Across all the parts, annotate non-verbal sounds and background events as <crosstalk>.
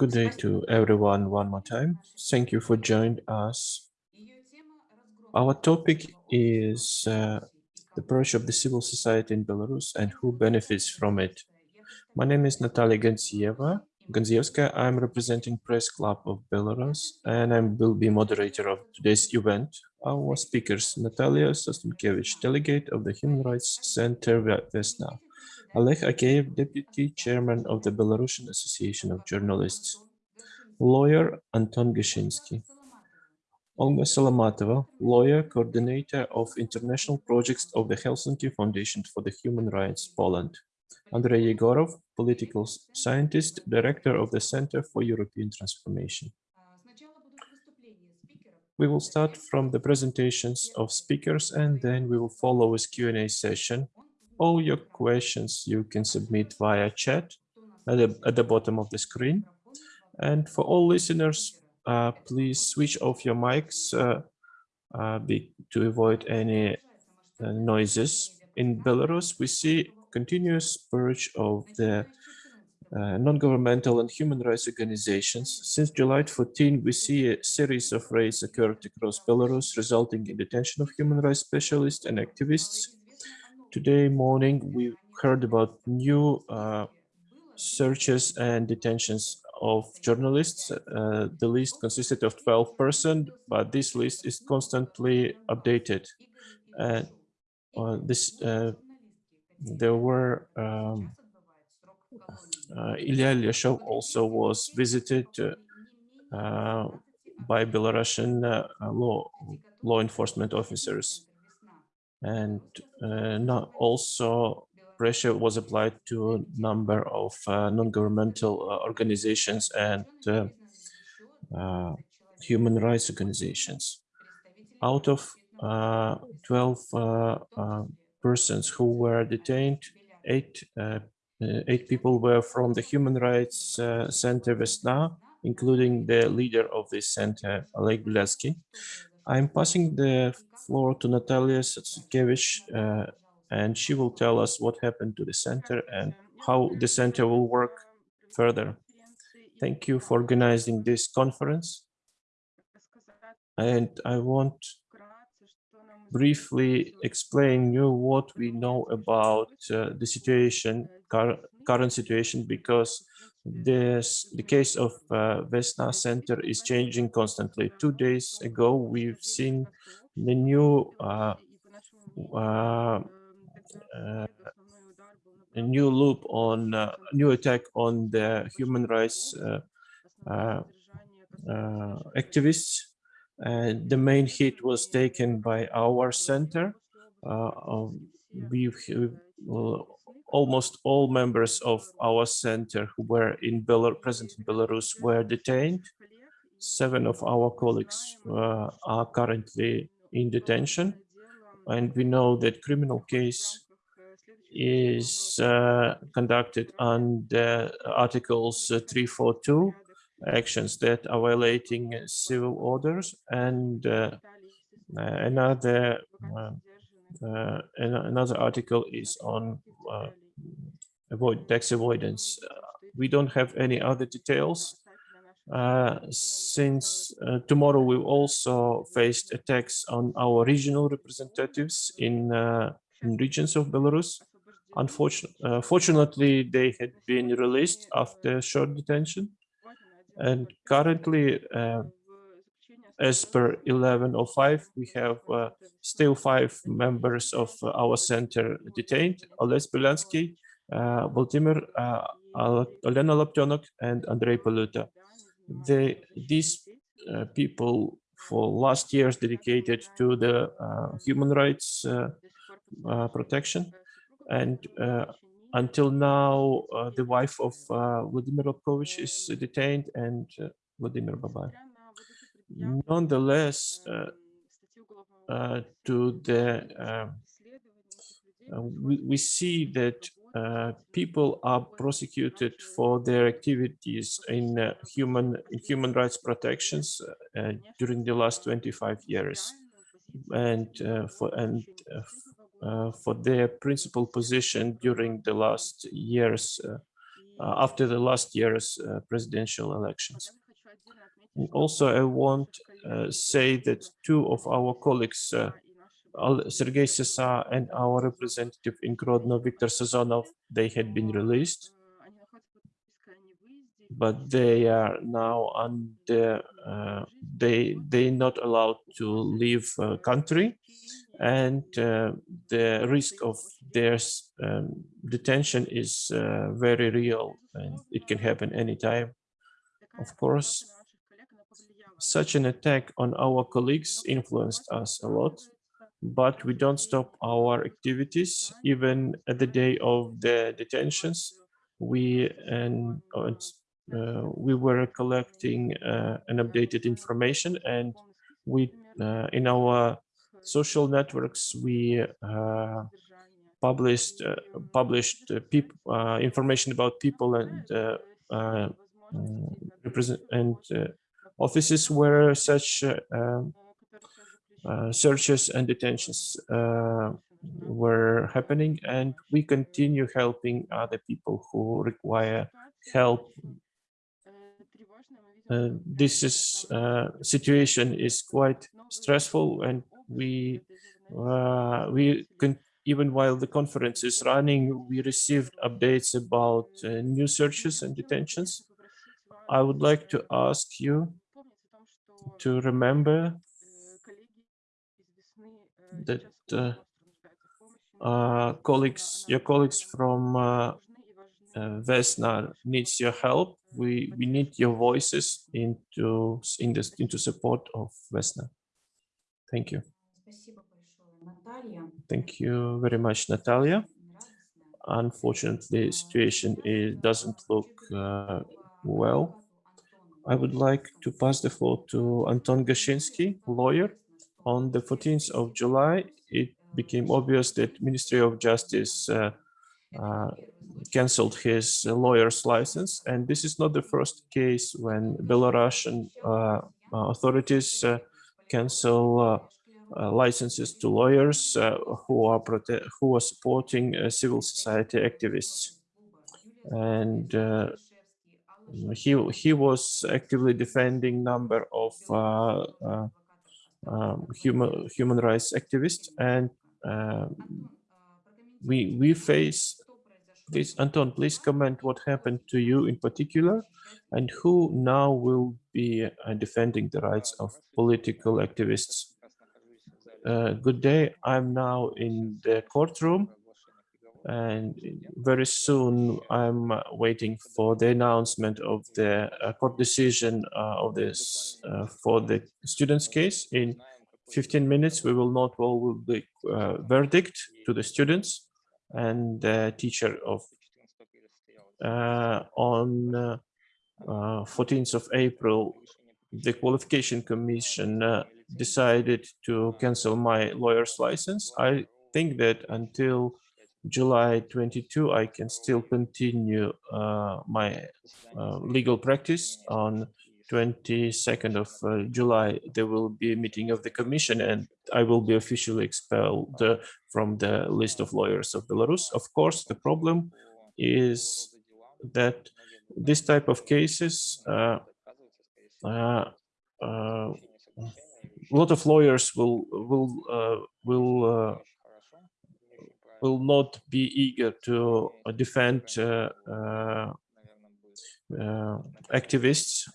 Good day to everyone one more time. Thank you for joining us. Our topic is uh, the approach of the civil society in Belarus and who benefits from it. My name is Natalia Ganzieva. Ganzievska. I'm representing Press Club of Belarus and I will be moderator of today's event. Our speakers, Natalia Sostankevich, delegate of the Human Rights Center Vesna, Oleg Ageev, Deputy Chairman of the Belarusian Association of Journalists. Lawyer Anton Gashinsky. Olga Salamatova, lawyer, coordinator of international projects of the Helsinki Foundation for the Human Rights, Poland. Andrei Yegorov, political scientist, director of the Center for European Transformation. We will start from the presentations of speakers and then we will follow with Q&A session all your questions you can submit via chat at the, at the bottom of the screen. And for all listeners, uh, please switch off your mics uh, uh, be, to avoid any uh, noises. In Belarus, we see continuous purge of the uh, non-governmental and human rights organizations. Since July 14, we see a series of raids occurred across Belarus, resulting in detention of human rights specialists and activists, Today morning, we heard about new uh, searches and detentions of journalists. Uh, the list consisted of 12 persons, but this list is constantly updated. And uh, this, uh, there were um, uh, Ilya Lyashov also was visited uh, by Belarusian law law enforcement officers and uh, not also pressure was applied to a number of uh, non-governmental uh, organizations and uh, uh, human rights organizations. Out of uh, 12 persons who were detained, eight, eight people were from the Human Rights Center Vesna, including the leader of this center, Oleg Bilatsky. I'm passing the floor to Natalia Sostankevich, uh, and she will tell us what happened to the center and how the center will work further. Thank you for organizing this conference. And I want briefly explain you what we know about uh, the situation, current situation, because this, the case of uh, Vesna Center is changing constantly. Two days ago, we've seen the new uh, uh, uh a new loop on uh, new attack on the human rights uh, activists. And the main hit was taken by our center. We've almost all members of our center who were in Belarus, present in Belarus were detained. Seven of our colleagues uh, are currently in detention. And we know that criminal case is uh, conducted under Articles uh, 342, actions that are violating civil orders, and uh, another uh, uh, another article is on uh, avoid tax avoidance. Uh, we don't have any other details. Uh, since uh, tomorrow we also faced attacks on our regional representatives in, in regions of Belarus. Unfortunately, fortunately, they had been released after short detention. And currently, as per 1105, we have uh, still five members of our center detained, Oles Belansky, uh, Vladimir uh, Olena Laptenok, and Andrei Paluta. They, these uh, people for last years dedicated to the uh, human rights uh, protection. And until now, the wife of Vladimir Lobkovich is detained and Vladimir Babai nonetheless, uh, uh, to the um, uh, we, we see that uh, people are prosecuted for their activities in uh, human in human rights protections uh, during the last 25 years. and for and for their principal position during the last years uh, after the last year's uh, presidential elections. Also, I want uh, say that two of our colleagues, uh, Sergei Sisa and our representative in Grodno, Viktor Sazonov, they had been released, but they are now under, uh, they they not allowed to leave uh, country, and uh, the risk of their um, detention is uh, very real, and it can happen anytime. Of course, such an attack on our colleagues influenced us a lot, but we don't stop our activities even at the day of the detentions. We and uh, we were collecting uh, an updated information, and we uh, in our social networks we uh, published uh, published uh, information about people and mm, represent and offices where such uh, um, uh, searches and detentions uh, were happening and we continue helping other people who require help. Uh, this is uh, situation is quite stressful and we uh, we can even while the conference is running we received updates about new searches and detentions. I would like to ask you to remember that uh, uh, colleagues, your colleagues from uh, uh, Vesna needs your help. We we need your voices into in this, into support of Vesna. Thank you. Thank you very much, Natalia. Unfortunately, situation is, doesn't look uh, well I would like to pass the floor to Anton Gashinsky, lawyer. On the 14th of July, it became obvious that Ministry of Justice uh, uh, cancelled his lawyer's license. And this is not the first case when Belarusian uh, uh, authorities uh, cancel uh, licenses to lawyers who are who are supporting civil society activists. And he he was actively defending number of uh, uh, um, human human rights activists, and um, we we face this. Anton, please comment what happened to you in particular and who now will be uh, defending the rights of political activists. Uh, good day, I'm now in the courtroom and very soon I'm waiting for the announcement of the uh, court decision uh, of this uh, for the students case. In 15 minutes, we will not all the uh, verdict to the students and the teacher of uh, on uh, uh, 14th of April, the qualification commission uh, decided to cancel my lawyer's license. I think that until July 22, I can still continue uh, my uh, legal practice. On 22nd of uh, July, there will be a meeting of the commission and I will be officially expelled uh, from the list of lawyers of Belarus. Of course, the problem is that this type of cases, uh, uh, uh, a lot of lawyers will will will will not be eager to uh, defend uh, uh, activists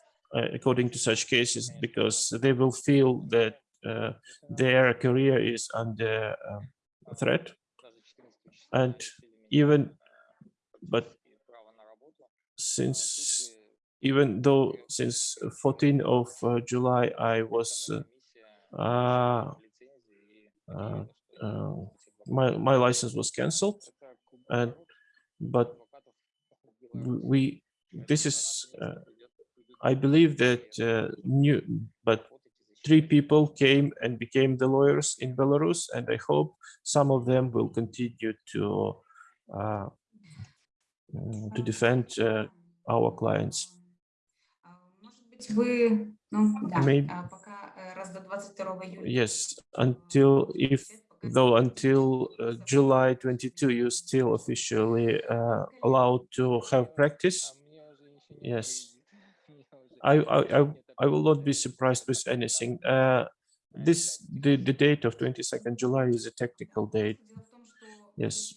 according to such cases because they will feel that uh, their career is under um, threat. And even but since even though since 14 of uh, July I was uh, uh, my my license was cancelled, and but we this is uh, I believe that uh, new but three people came and became the lawyers in Belarus, and I hope some of them will continue to uh, uh to defend uh, our clients. Maybe, yes, until if though until uh, July 22, you're still officially uh, allowed to have practice. Yes, I, I, I, I will not be surprised with anything. Uh, this the, the date of 22nd July is a technical date. Yes,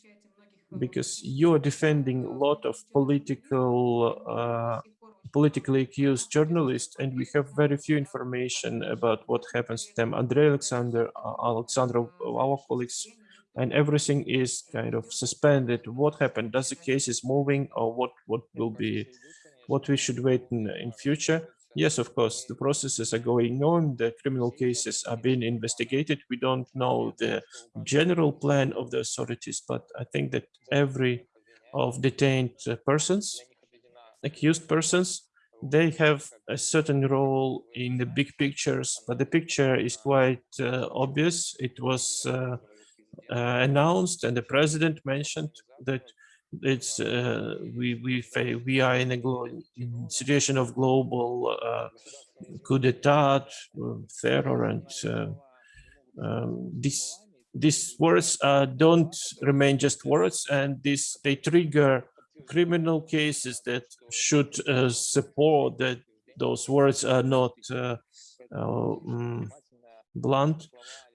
because you are defending a lot of political uh, politically accused journalists and we have very few information about what happens to them. Andrei alexander uh, our colleagues and everything is kind of suspended. What happened? Does the case is moving or what what will be what we should wait in in future? Yes of course the processes are going on. The criminal cases are being investigated. We don't know the general plan of the authorities but i think that every of detained persons accused persons, they have a certain role in the big pictures, but the picture is quite uh, obvious. It was uh, uh, announced and the president mentioned that it's uh, we we we are in a in situation of global uh, coup d'état, terror, and uh, um, this these words don't remain just words, and this they trigger criminal cases that should uh, support that those words are not uh, um, blunt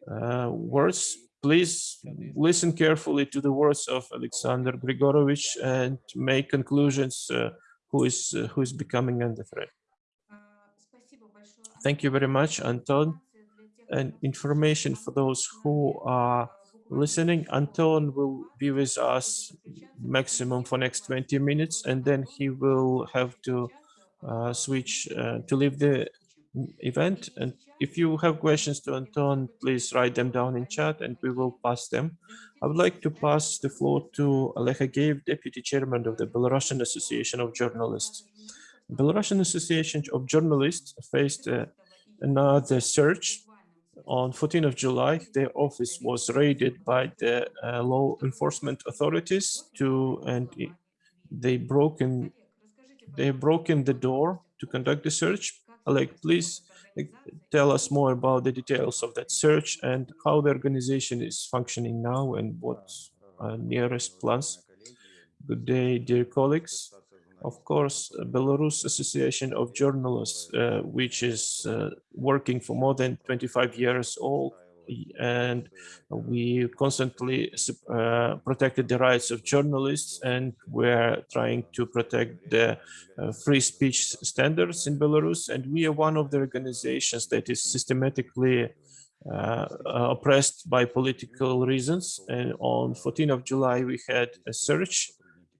uh, words. Please listen carefully to the words of Alexander Grigoryevich and make conclusions uh, who is uh, who is becoming under threat. Thank you very much, Anton. And information for those who are listening. Anton will be with us maximum for next 20 minutes, and then he will have to uh, switch uh, to leave the event. And if you have questions to Anton, please write them down in chat and we will pass them. I would like to pass the floor to Oleg Ageev, Deputy Chairman of the Belarusian Association of Journalists. Belarusian Association of Journalists faced uh, another search on 14th of July, their office was raided by the uh, law enforcement authorities to, and they broken, they broken the door to conduct the search. Like, please tell us more about the details of that search and how the organization is functioning now and what are nearest plans. Good day, dear colleagues. Of course, Belarus Association of Journalists, uh, which is uh, working for more than 25 years old, and we constantly uh, protected the rights of journalists and we're trying to protect the uh, free speech standards in Belarus. And we are one of the organizations that is systematically uh, oppressed by political reasons. And on 14th of July, we had a search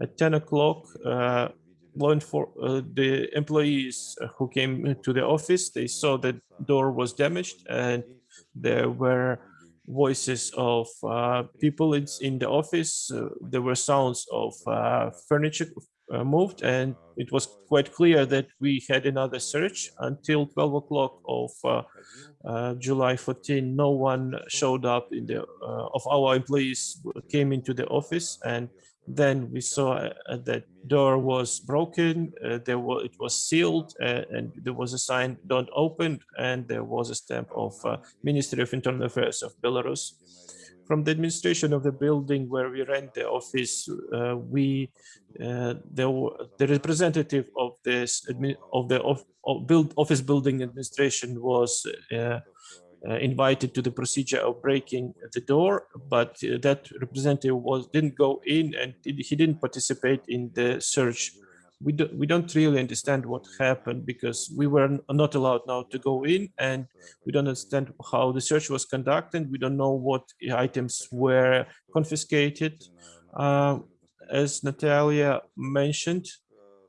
at 10 o'clock. Uh, law for uh, the employees who came to the office they saw that door was damaged and there were voices of uh, people in, in the office. Uh, there were sounds of uh, furniture uh, moved and it was quite clear that we had another search until 12 o'clock of uh, July 14 no one showed up in the of our employees came into the office and then we saw uh, that door was broken, uh, there was, it was sealed uh, and there was a sign don't open and there was a stamp of uh, Ministry of Internal Affairs of Belarus. From the administration of the building where we rent the office, uh, we uh, there were, the representative of this of the of, of build office building administration was invited to the procedure of breaking the door, but uh, that representative was didn't go in and he didn't participate in the search. We, do, we don't really understand what happened because we were not allowed now to go in and we don't understand how the search was conducted. We don't know what items were confiscated. Uh, as Natalia mentioned,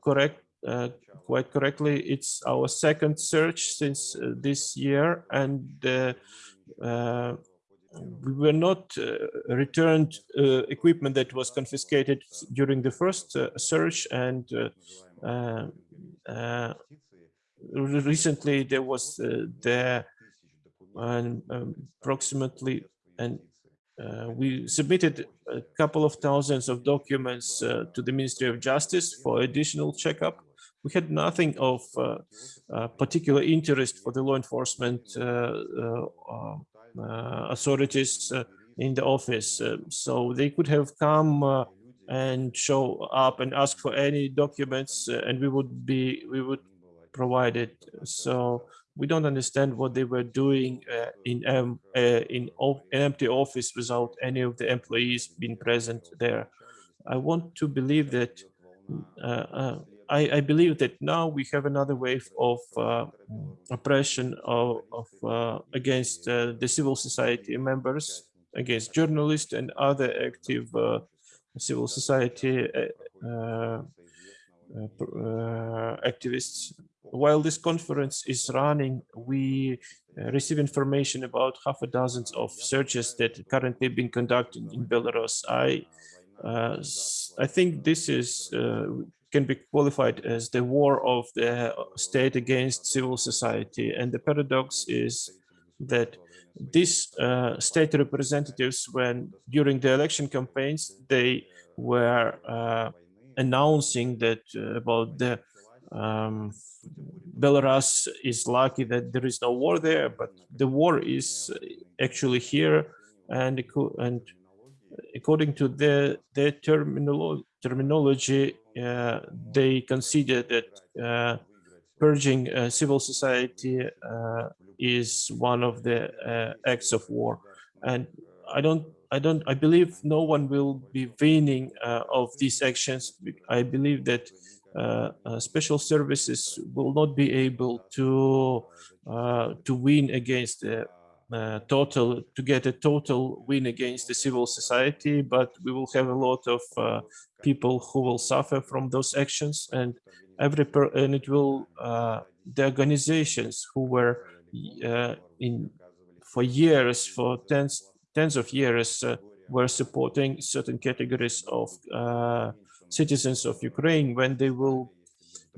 correct, uh, quite correctly, it's our second search since uh, this year, and uh, uh, we were not returned equipment that was confiscated during the first search, and recently there was there um, approximately and uh, we submitted a couple of thousands of documents uh, to the Ministry of Justice for additional checkup we had nothing of uh, uh, particular interest for the law enforcement uh, authorities. in the office. So they could have come and show up and ask for any documents and we would be, we would provide it. So we don't understand what they were doing uh, in um, uh, in an empty office without any of the employees being present there. I want to believe that uh, I, I, believe that now we have another wave of uh, oppression of, of uh, against the civil society members, against journalists and other active civil society activists while this conference is running, we uh, receive information about half a dozen of searches that currently being conducted in Belarus. I, uh, I think this is uh, can be qualified as the war of the state against civil society. And the paradox is that these uh, state representatives, when during the election campaigns, they were uh, announcing that uh, about the um, Belarus is lucky that there is no war there, but the war is actually here, and and according to their their terminolo terminology, uh, they consider that uh, purging uh, civil society uh, is one of the uh, acts of war, and I don't. I don't. I believe no one will be winning uh, of these actions. I believe that special services will not be able to to win against the uh, total to get a total win against the civil society but we will have a lot of uh, people who will suffer from those actions and every per and it will uh, the organizations who were in for years for tens tens of years were supporting certain categories of citizens of Ukraine when they will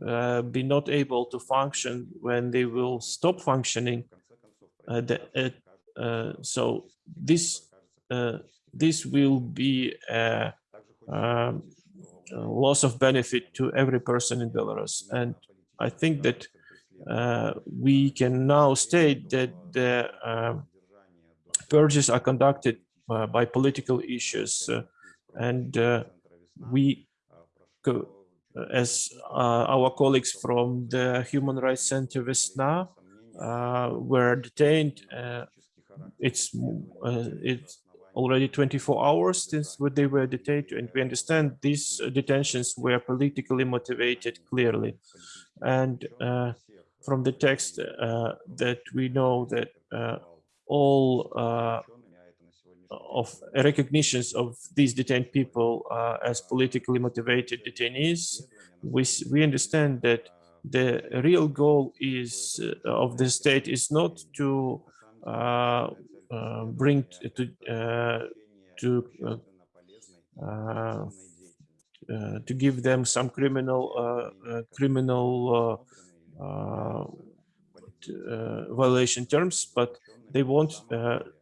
uh, be not able to function, when they will stop functioning. Uh, the, uh, uh so this uh, this will be a, um, a, loss of benefit to every person in Belarus, and I think that uh, we can now state that the um, purges are conducted by political issues, and we as uh, our colleagues from the Human Rights Center Vesna uh, were detained. Uh, it's it's already 24 hours since they were detained, and we understand these detentions were politically motivated clearly. And from the text that we know that all of recognitions of these detained people uh, as politically motivated detainees, we, we understand that the real goal is uh, of the state is not to uh, uh bring to uh, to uh, to give them some criminal criminal violation terms, but they want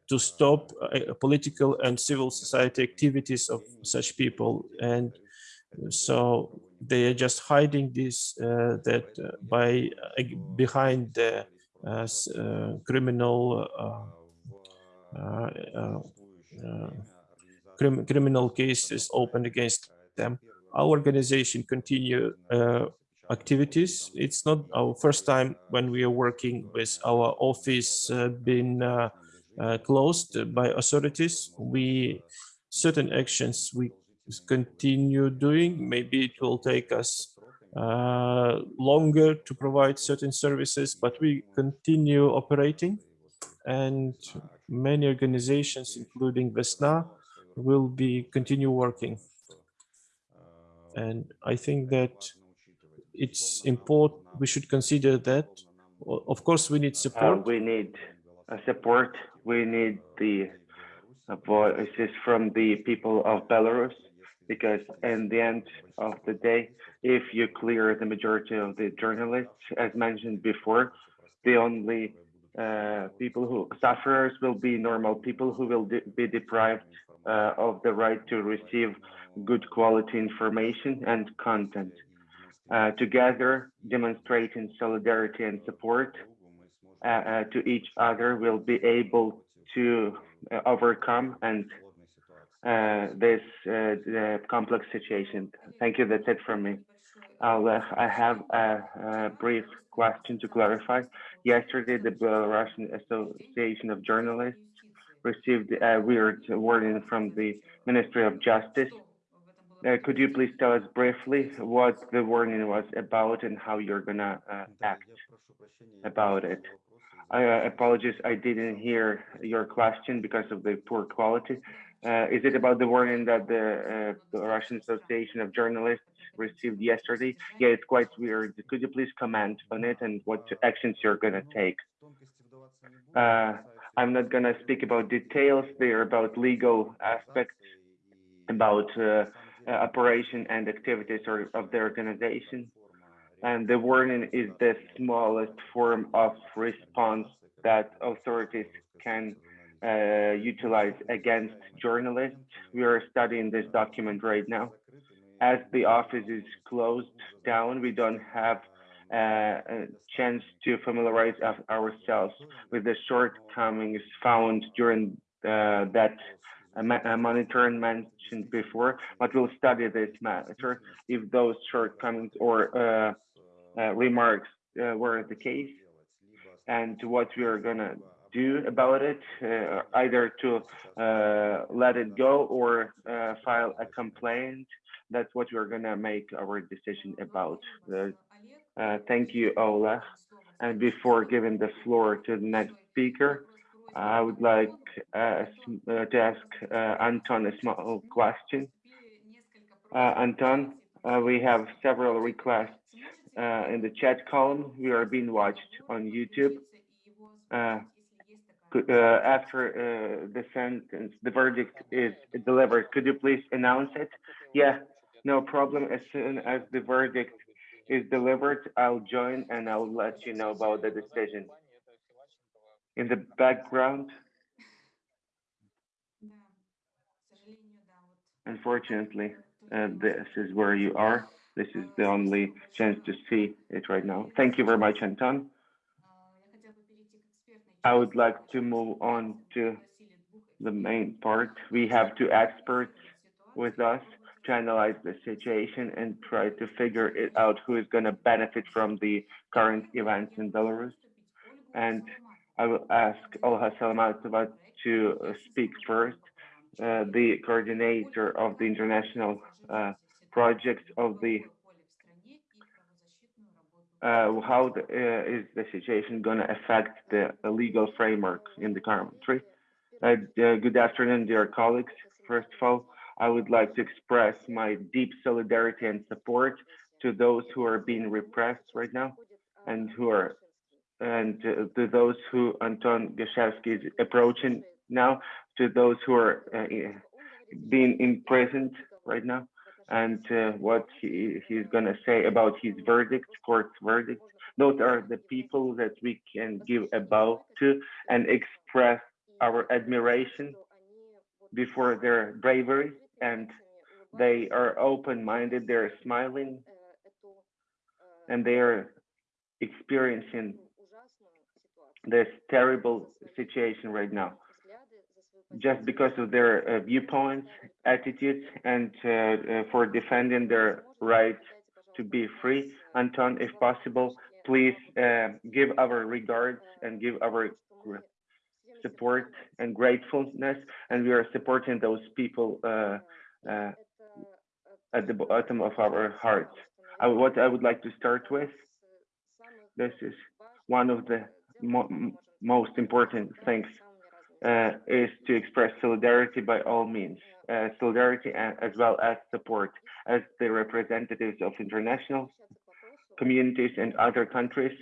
to stop uh, political and civil society activities of such people. And so they are just hiding this, uh, that uh, by uh, behind the uh, uh, criminal crim criminal cases opened against them. Our organization continue activities. It's not our first time when we are working with our office being uh, closed by authorities. We certain actions we continue doing. Maybe it will take us uh, longer to provide certain services, but we continue operating and many organizations, including Vesna, will be continue working. And I think that it's important, we should consider that. Of course, we need support. Uh, we need uh, support we need the voices from the people of Belarus because in the end of the day, if you clear the majority of the journalists, as mentioned before, the only uh, people who sufferers will be normal people who will de be deprived uh, of the right to receive good quality information and content. Uh, together, demonstrating solidarity and support uh, uh, to each other will be able to uh, overcome and uh, this uh, complex situation. Thank you. That's it from me. Uh, I have a, a brief question to clarify. Yesterday, the Belarusian Association of Journalists received a weird warning from the Ministry of Justice. Uh, could you please tell us briefly what the warning was about and how you're gonna uh, act about it? I uh, apologize, I didn't hear your question because of the poor quality. Uh, is it about the warning that the, uh, Russian Association of Journalists received yesterday? Yeah, it's quite weird. Could you please comment on it and what actions you're gonna take? Uh, I'm not gonna speak about details. They're about legal aspects, about uh, operation and activities or, of the organization. And the warning is the smallest form of response that authorities can uh, utilize against journalists. We are studying this document right now. As the office is closed down, we don't have uh, a chance to familiarize ourselves with the shortcomings found during uh, that uh, monitoring mentioned before, but we'll study this matter if those shortcomings or uh, uh, remarks uh, were the case and what we are gonna do about it, uh, either to uh, let it go or uh, file a complaint. That's what we're gonna make our decision about. thank you, Ola. And before giving the floor to the next speaker, I would like to ask Anton a small question. Anton, we have several requests uh, in the chat column. We are being watched on YouTube. Uh, uh, after uh, the sentence, the verdict is delivered, could you please announce it? Yeah, no problem. As soon as the verdict is delivered, I'll join and I'll let you know about the decision. In the background, unfortunately, uh, this is where you are. This is the only chance to see it right now. Thank you very much, Anton. I would like to move on to the main part. We have two experts with us to analyze the situation and try to figure it out who is going to benefit from the current events in Belarus. And I will ask Olha Salamatova to speak first, uh, the coordinator of the international uh, projects of the how the, uh, is the situation going to affect the, legal framework in the country? Uh, uh, good afternoon, dear colleagues. First of all, I would like to express my deep solidarity and support to those who are being repressed right now and who are and uh, to those who Anton Goshevsky is approaching now, to those who are uh, being imprisoned right now and uh, what he, he's going to say about his verdict, court verdict. Those are the people that we can give a bow to and express our admiration before their bravery and they are open-minded, they're smiling and they are experiencing this terrible situation right now just because of their uh, viewpoints, attitudes, and uh, uh, for defending their right to be free. Anton, if possible, please give our regards and give our support and gratefulness. And we are supporting those people at the bottom of our hearts. I, what I would like to start with, this is one of the mo most important things is to express solidarity by all means, uh, solidarity as well as support as the representatives of international communities and other countries.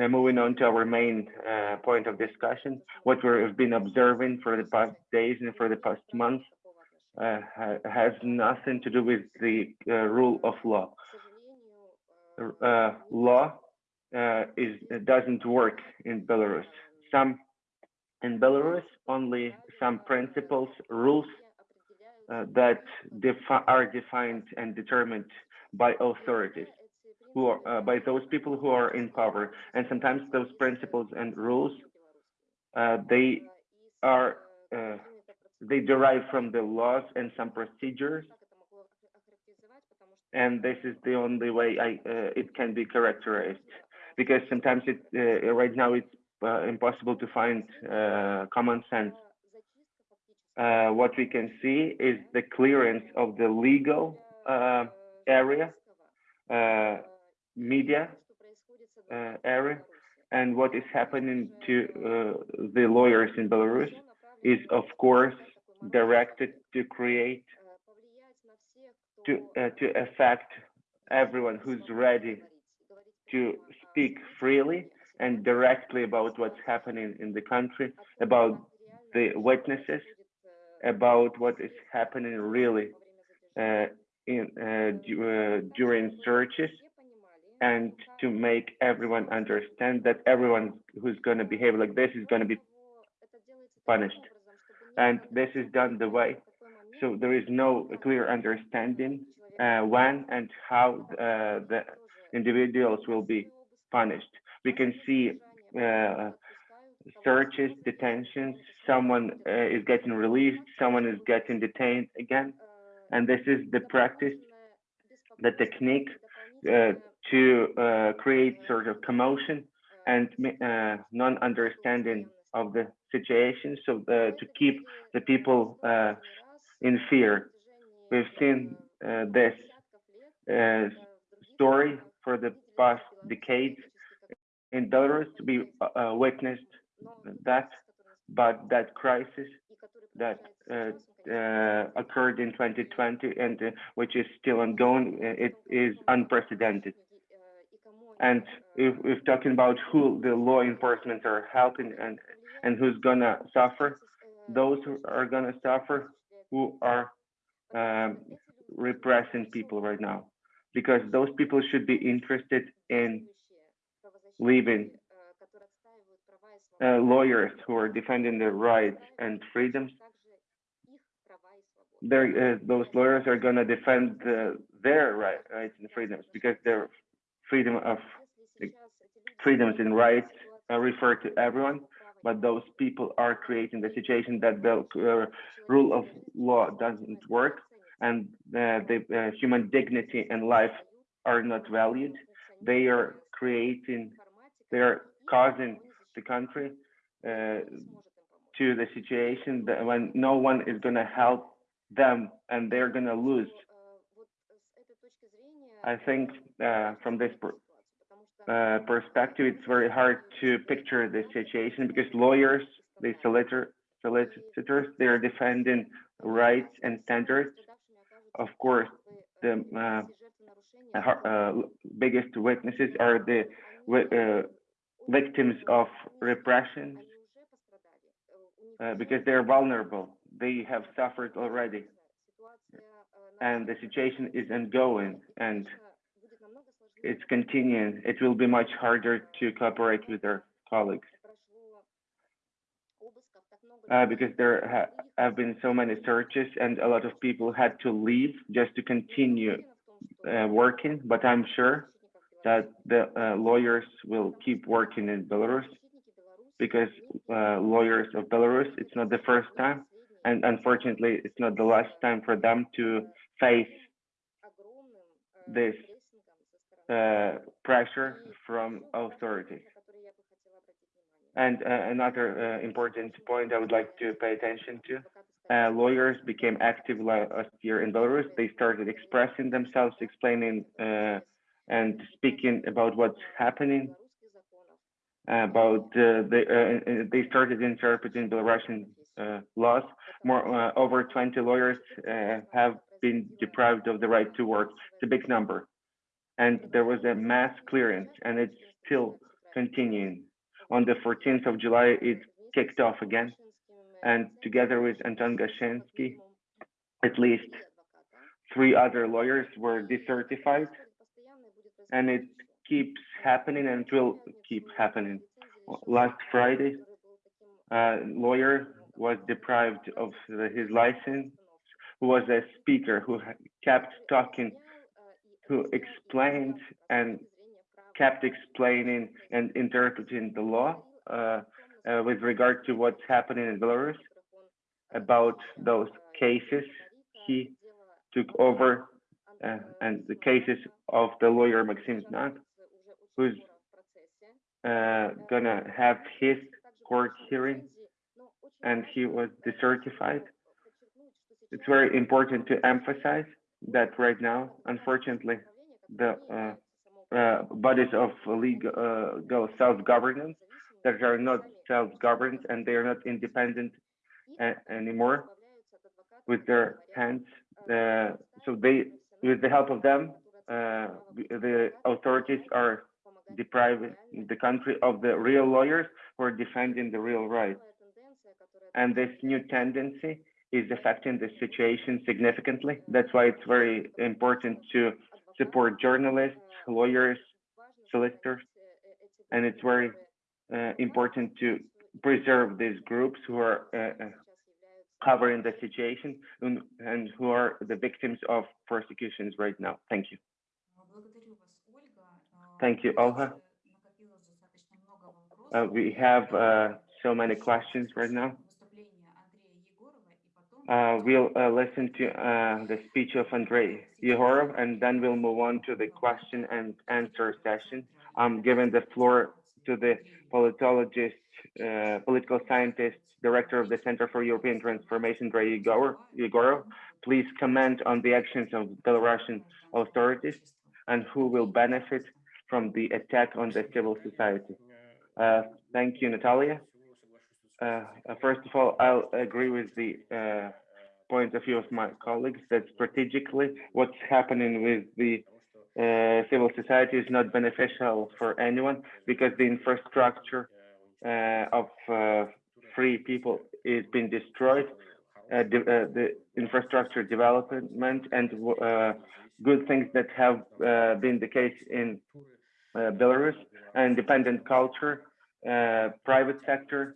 Uh, moving on to our main uh, point of discussion, what we've been observing for the past days and for the past months uh, has nothing to do with the uh, rule of law. law is doesn't work in Belarus. Some in Belarus, only some principles, rules uh, that defi are defined and determined by authorities, who are, uh, by those people who are in power. And sometimes those principles and rules, uh, they are uh, they derive from the laws and some procedures, and this is the only way I uh, it can be characterized. Because sometimes it uh, right now it's impossible to find uh, common sense. Uh, what we can see is the clearance of the legal uh, area, uh, media uh, area, and what is happening to uh, the lawyers in Belarus is, of course, directed to create, to uh, to affect everyone who's ready to speak freely and directly about what's happening in the country, about the witnesses, about what is happening really uh, in uh, uh, during searches, and to make everyone understand that everyone who's going to behave like this is going to be punished. And this is done the way. So there is no clear understanding uh, when and how uh, the individuals will be punished. We can see uh, searches, detentions, someone uh, is getting released, someone is getting detained again. And this is the practice, the technique uh, to uh, create sort of commotion and uh, non-understanding of the situation. So uh, to keep the people in fear. We've seen this story for the past decades in Belarus. We uh, witnessed that, but that crisis that uh, uh, occurred in 2020 and uh, which is still ongoing, uh, it is unprecedented. And if we're talking about who the law enforcement are helping and and who's gonna suffer, those who are gonna suffer who are um, repressing people right now, because those people should be interested in leaving uh, lawyers who are defending their rights and freedoms. Uh, those lawyers are going to defend uh, their right, rights and freedoms because their freedom of freedoms and rights refer to everyone. But those people are creating the situation that the uh, rule of law doesn't work and uh, the uh, human dignity and life are not valued. They are creating, they are causing the country uh, to the situation that when no one is going to help them and they're going to lose. I think uh, from this per, uh, perspective, it's very hard to picture the situation because lawyers, the solicitor, solicitors, they're defending rights and standards. Of course, the uh, uh, biggest witnesses are the uh, victims of repression uh, because they're vulnerable. They have suffered already. And the situation is ongoing and it's continuing. It will be much harder to cooperate with their colleagues. Uh, because there ha have been so many searches and a lot of people had to leave just to continue uh, working. But I'm sure that the uh, lawyers will keep working in Belarus because uh, lawyers of Belarus, it's not the first time. And unfortunately, it's not the last time for them to face this uh, pressure from authorities. And uh, another uh, important point I would like to pay attention to, uh, lawyers became active last year in Belarus. They started expressing themselves, explaining uh, and speaking about what's happening, about uh, the, they started interpreting Belarusian uh, laws. More uh, over 20 lawyers uh, have been deprived of the right to work. It's a big number, and there was a mass clearance, and it's still continuing. On the 14th of July, it kicked off again, and together with Anton Gashinsky, at least three other lawyers were decertified, and it keeps happening and it will keep happening. Last Friday, a lawyer was deprived of the, his license, who was a speaker who kept talking, who explained and kept explaining and interpreting the law uh, uh, with regard to what's happening in Belarus. about those cases he took over uh, and the cases of the lawyer Maxim Znak, who's uh, gonna have his court hearing and he was decertified. It's very important to emphasize that right now, unfortunately, the uh, uh, bodies of legal uh, self-governance that are not self-governed and they are not independent anymore with their hands. Uh, so they, with the help of them, uh, the authorities are depriving the country of the real lawyers who are defending the real rights. And this new tendency is affecting the situation significantly. That's why it's very important to support journalists, lawyers, solicitors, and it's very uh, important to preserve these groups who are uh, uh, covering the situation and, and who are the victims of persecutions right now. Thank you. Thank you, Olga. Uh, we have uh, so many questions right now. Uh, we'll uh, listen to uh, the speech of Andrei Yegorov, and then we'll move on to the question and answer session. Um, I'm giving the floor to the politologist, uh, political scientist, director of the Center for European Transformation, Andrei Yegor- Yegorov. Please comment on the actions of Belarusian authorities and who will benefit from the attack on the civil society. Uh, thank you, Natalia. Uh, uh, first of all, I'll agree with the uh, point of view of my colleagues that strategically what's happening with the uh, civil society is not beneficial for anyone because the infrastructure uh, of uh, free people is being destroyed. Uh, de- uh, the infrastructure development and good things that have been the case in Belarus, independent culture, uh, private sector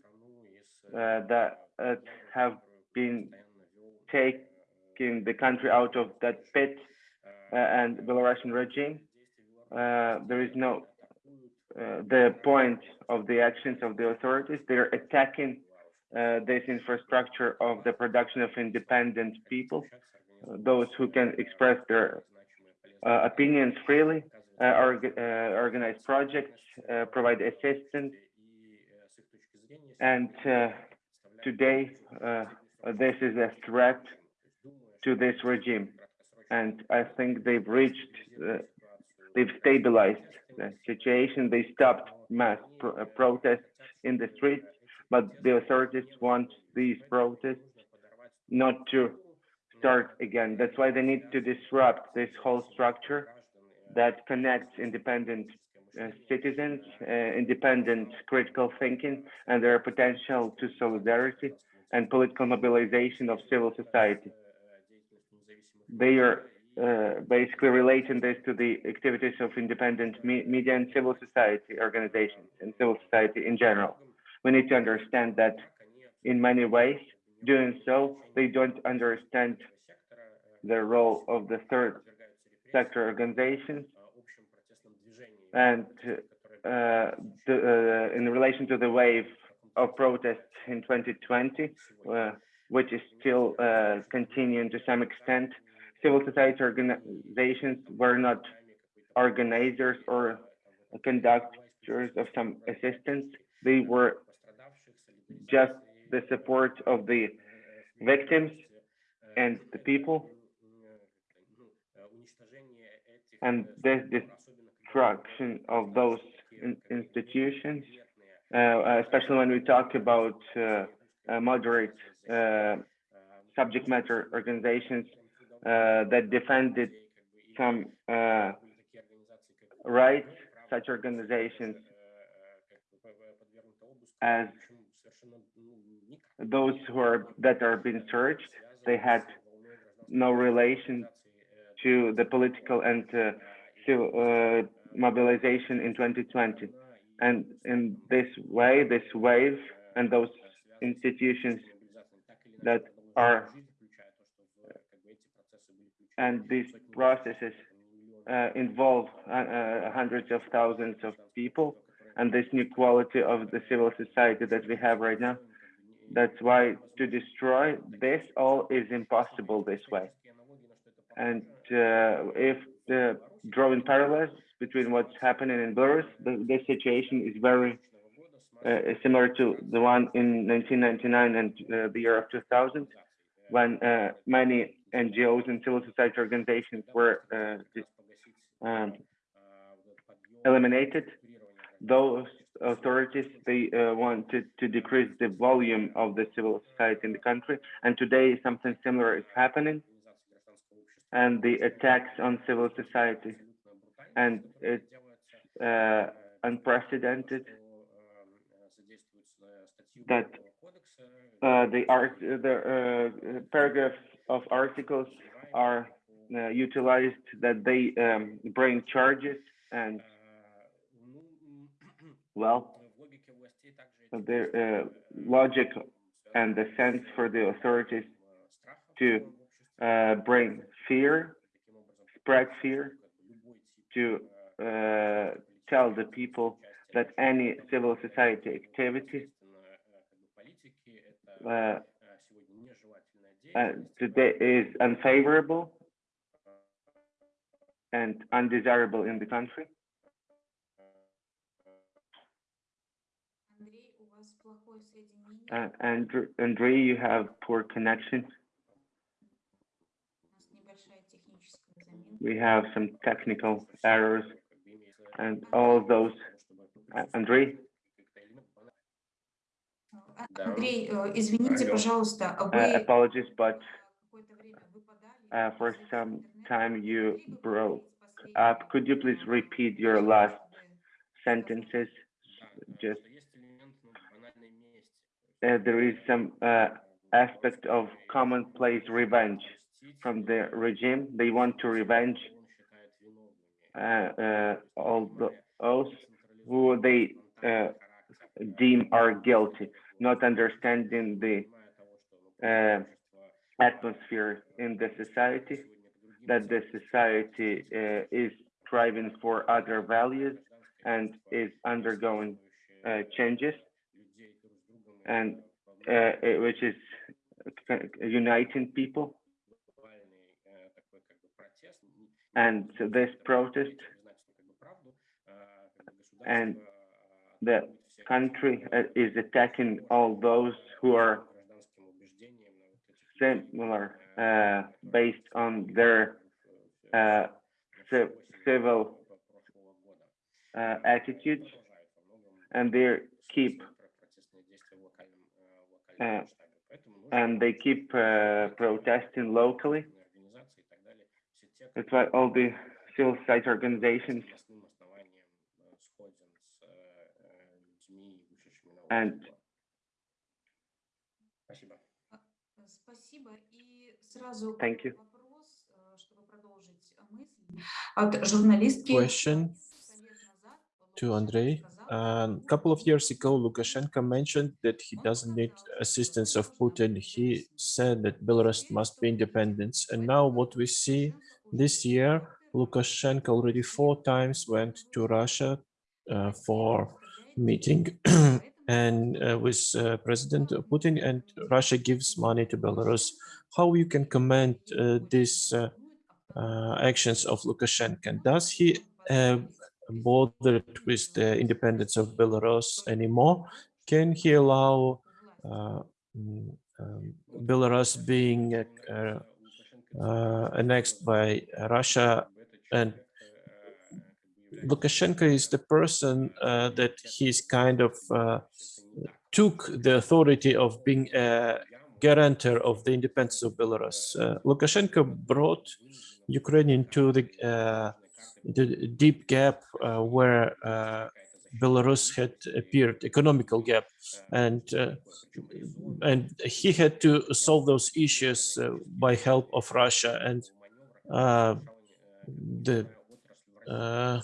that have been taking the country out of that pit and Belarusian regime. Uh, there is no uh, the point of the actions of the authorities. They're attacking uh, this infrastructure of the production of independent people, uh, those who can express their uh, opinions freely, uh, org- uh, organize projects, uh, provide assistance, and uh, today uh, this is a threat to this regime and i think they've reached uh, they've stabilized the situation they stopped mass pro- uh, protests in the streets but the authorities want these protests not to start again that's why they need to disrupt this whole structure that connects independent uh, citizens, uh, independent critical thinking, and their potential to solidarity and political mobilization of civil society. They are uh, basically relating this to the activities of independent me media and civil society organizations and civil society in general. We need to understand that in many ways, doing so, they don't understand the role of the third sector organizations and uh, the, uh, in relation to the wave of protests in 2020, uh, which is still uh, continuing to some extent, civil society organizations were not organizers or conductors of some assistance. They were just the support of the victims and the people. And this destruction of those in institutions, uh, especially when we talk about uh, uh, moderate uh, subject matter organizations that defended some uh, rights, such organizations as those who are that are being searched, they had no relation to the political and uh, civil uh, mobilization in 2020. And in this way, this wave and those institutions that are and these processes uh, involve uh, uh, hundreds of thousands of people and this new quality of the civil society that we have right now That's why to destroy this all is impossible this way. And uh, if the drawing parallels between what's happening in Belarus, the situation is very uh, similar to the one in 1999 and uh, the year of 2000, when uh, many NGOs and civil society organizations were uh, um, eliminated. Those authorities, they uh, wanted to decrease the volume of the civil society in the country. And today something similar is happening. And the attacks on civil society. And it's uh, unprecedented that uh, the art, the uh, paragraphs of articles are uh, utilized that they um, bring charges and well, the uh, logic and the sense for the authorities to uh, bring fear, spread fear, to uh, tell the people that any civil society activity uh, uh, today is unfavorable and undesirable in the country. Uh, Andrew, Andrei, you have poor connection. We have some technical errors and all those. Uh, Andrei, Андрей, э, извините, пожалуйста, а uh, вы apologies, but какое-то время выпадали. uh, for из some интернета. time you Могли бы broke повторить up. последние Could you please слова, repeat your чтобы last вы sentences? Just есть элемент ну, банальной мести. uh, there is some uh, aspect of commonplace revenge from the regime. They want to revenge uh, uh, all those who they uh, deem are guilty, not understanding the uh, atmosphere in the society, that the society uh, is striving for other values and is undergoing uh, changes, and uh, which is uh, uniting people. And this protest and the country uh, is attacking all those who are similar uh, based on their uh, civil uh, attitudes and they keep uh, and they keep uh, protesting locally. That's why all the civil society organizations and Спасибо. Э, Спасибо. И сразу Thank you. вопрос, э, чтобы продолжить э, мысль. От журналистки. Question Сто лет назад to Лукашенко Andrei. сказал, A couple of years ago, Lukashenko mentioned that he doesn't need assistance of Putin. He said that Belarus must be independent. And now what we see this year, Lukashenko already four times went to Russia uh, for meeting and uh, with uh, President Putin and Russia gives money to Belarus. How you can comment uh, these actions of Lukashenko? Does he bothered with the independence of Belarus anymore? Can he allow uh, mm, um, Belarus being uh, uh, annexed by Russia and Lukashenko is the person uh, that he's kind of uh, took the authority of being a guarantor of the independence of Belarus. Uh, Lukashenko brought Ukraine into the, uh, the deep gap uh, where uh, Belarus had appeared, economical gap, and and he had to solve those issues by help of Russia and the uh,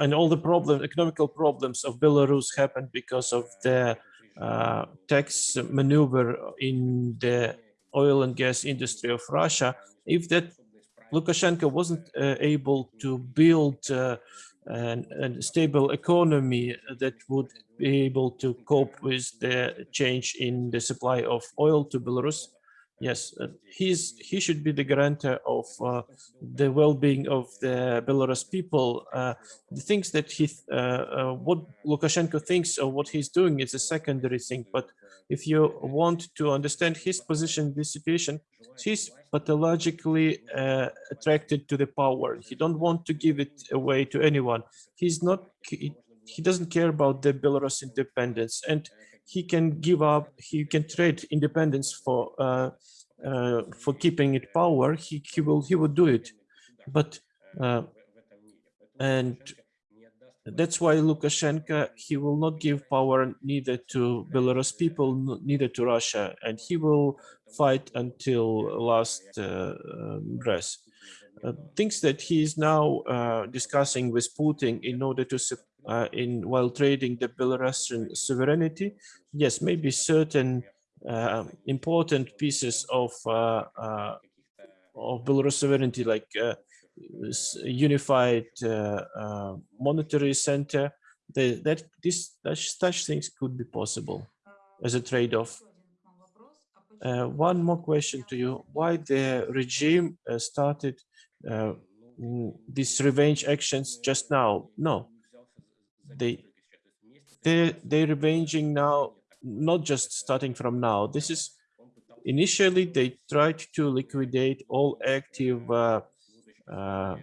and all the problem, economical problems of Belarus happened because of the uh, tax maneuver in the oil and gas industry of Russia. If that Lukashenko wasn't uh, able to build uh, an, a stable economy that would be able to cope with the change in the supply of oil to Belarus. Yes, uh, he's he should be the guarantor of uh, the well-being of the Belarus people. Uh, the things that he, uh, uh, what Lukashenko thinks or what he's doing is a secondary thing. But if you want to understand his position this situation, he's pathologically uh, attracted to the power. He don't want to give it away to anyone. He's not. He, he doesn't care about the Belarus independence, and he can give up. He can trade independence for uh, uh, for keeping it power. He he will he will do it, but uh, and that's why Lukashenko, he will not give power neither to Belarus people, neither to Russia, and he will fight until last uh, um, breath. Uh, things that he is now uh, discussing with Putin in order to, uh, in while trading the Belarusian sovereignty, yes, maybe certain uh, important pieces of uh, uh, of Belarus sovereignty, like uh, unified monetary center, the, that this such, such things could be possible as a trade-off. Uh, one more question to you: Why the regime uh, started uh, these revenge actions just now? No, they they they're revenging now, not just starting from now. This is initially they tried to liquidate all active uh, uh,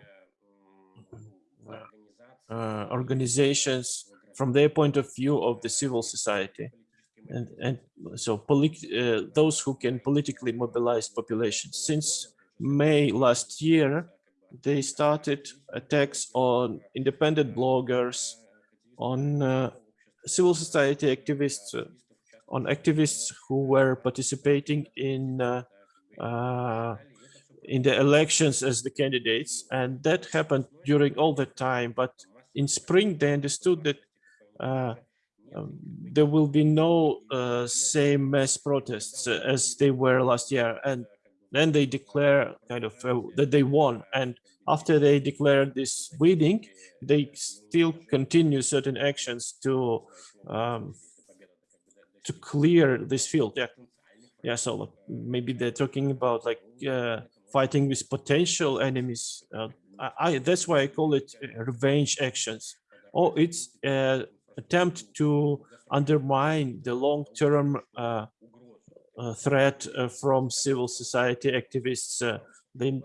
uh, organizations from their point of view of the civil society and and so uh, those who can politically mobilize population since may last year they started attacks on independent bloggers on uh, civil society activists on activists who were participating in uh, uh, in the elections as the candidates. And that happened during all the time. But in spring they understood that uh, um, there will be no uh, same mass protests as they were last year. And then they declare kind of uh, that they won. And after they declare this winning they still continue certain actions to um, to clear this field. Yeah. Yeah so maybe they're talking about like uh, fighting with potential enemies. Uh, I, I that's why i call it uh, revenge actions. Or it's uh, attempt to undermine the long-term uh, threat uh, from civil society activists. Uh, they,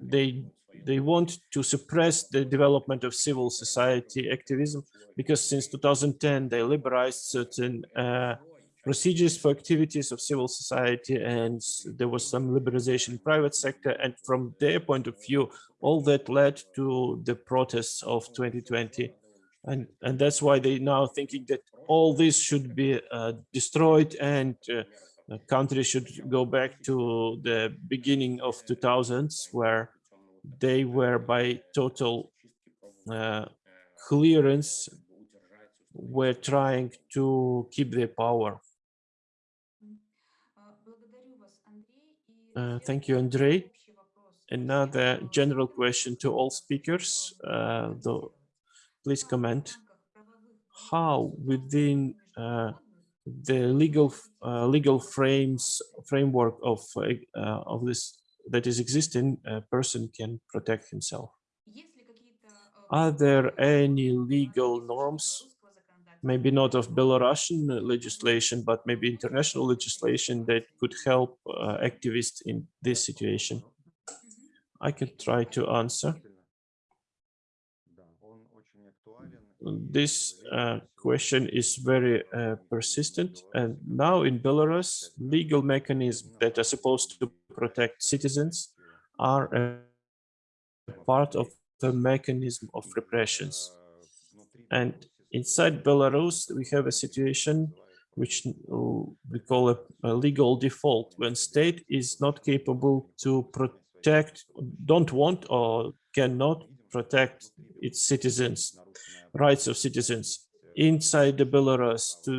they they want to suppress the development of civil society activism because since 2010 they liberalized certain uh, procedures for activities of civil society and there was some liberalization in private sector and from their point of view all that led to the protests of 2020 and and that's why they now thinking that all this should be uh, destroyed and uh, the country should go back to the beginning of 2000s where they were by total uh, clearance were trying to keep their power Uh, thank you, Andrei. Another general question to all speakers, uh, though, please comment. How within uh, the legal uh, legal frames framework of uh, of this that is existing, a person can protect himself? Are there any legal norms, maybe not of Belarusian legislation, but maybe international legislation that could help uh, activists in this situation? I can try to answer. This uh, question is very uh, persistent and now in Belarus, legal mechanisms that are supposed to protect citizens are part of the mechanism of repressions. And inside Belarus, we have a situation which we call a, a legal default when state is not capable to protect, don't want or cannot protect its citizens, rights of citizens inside the Belarus to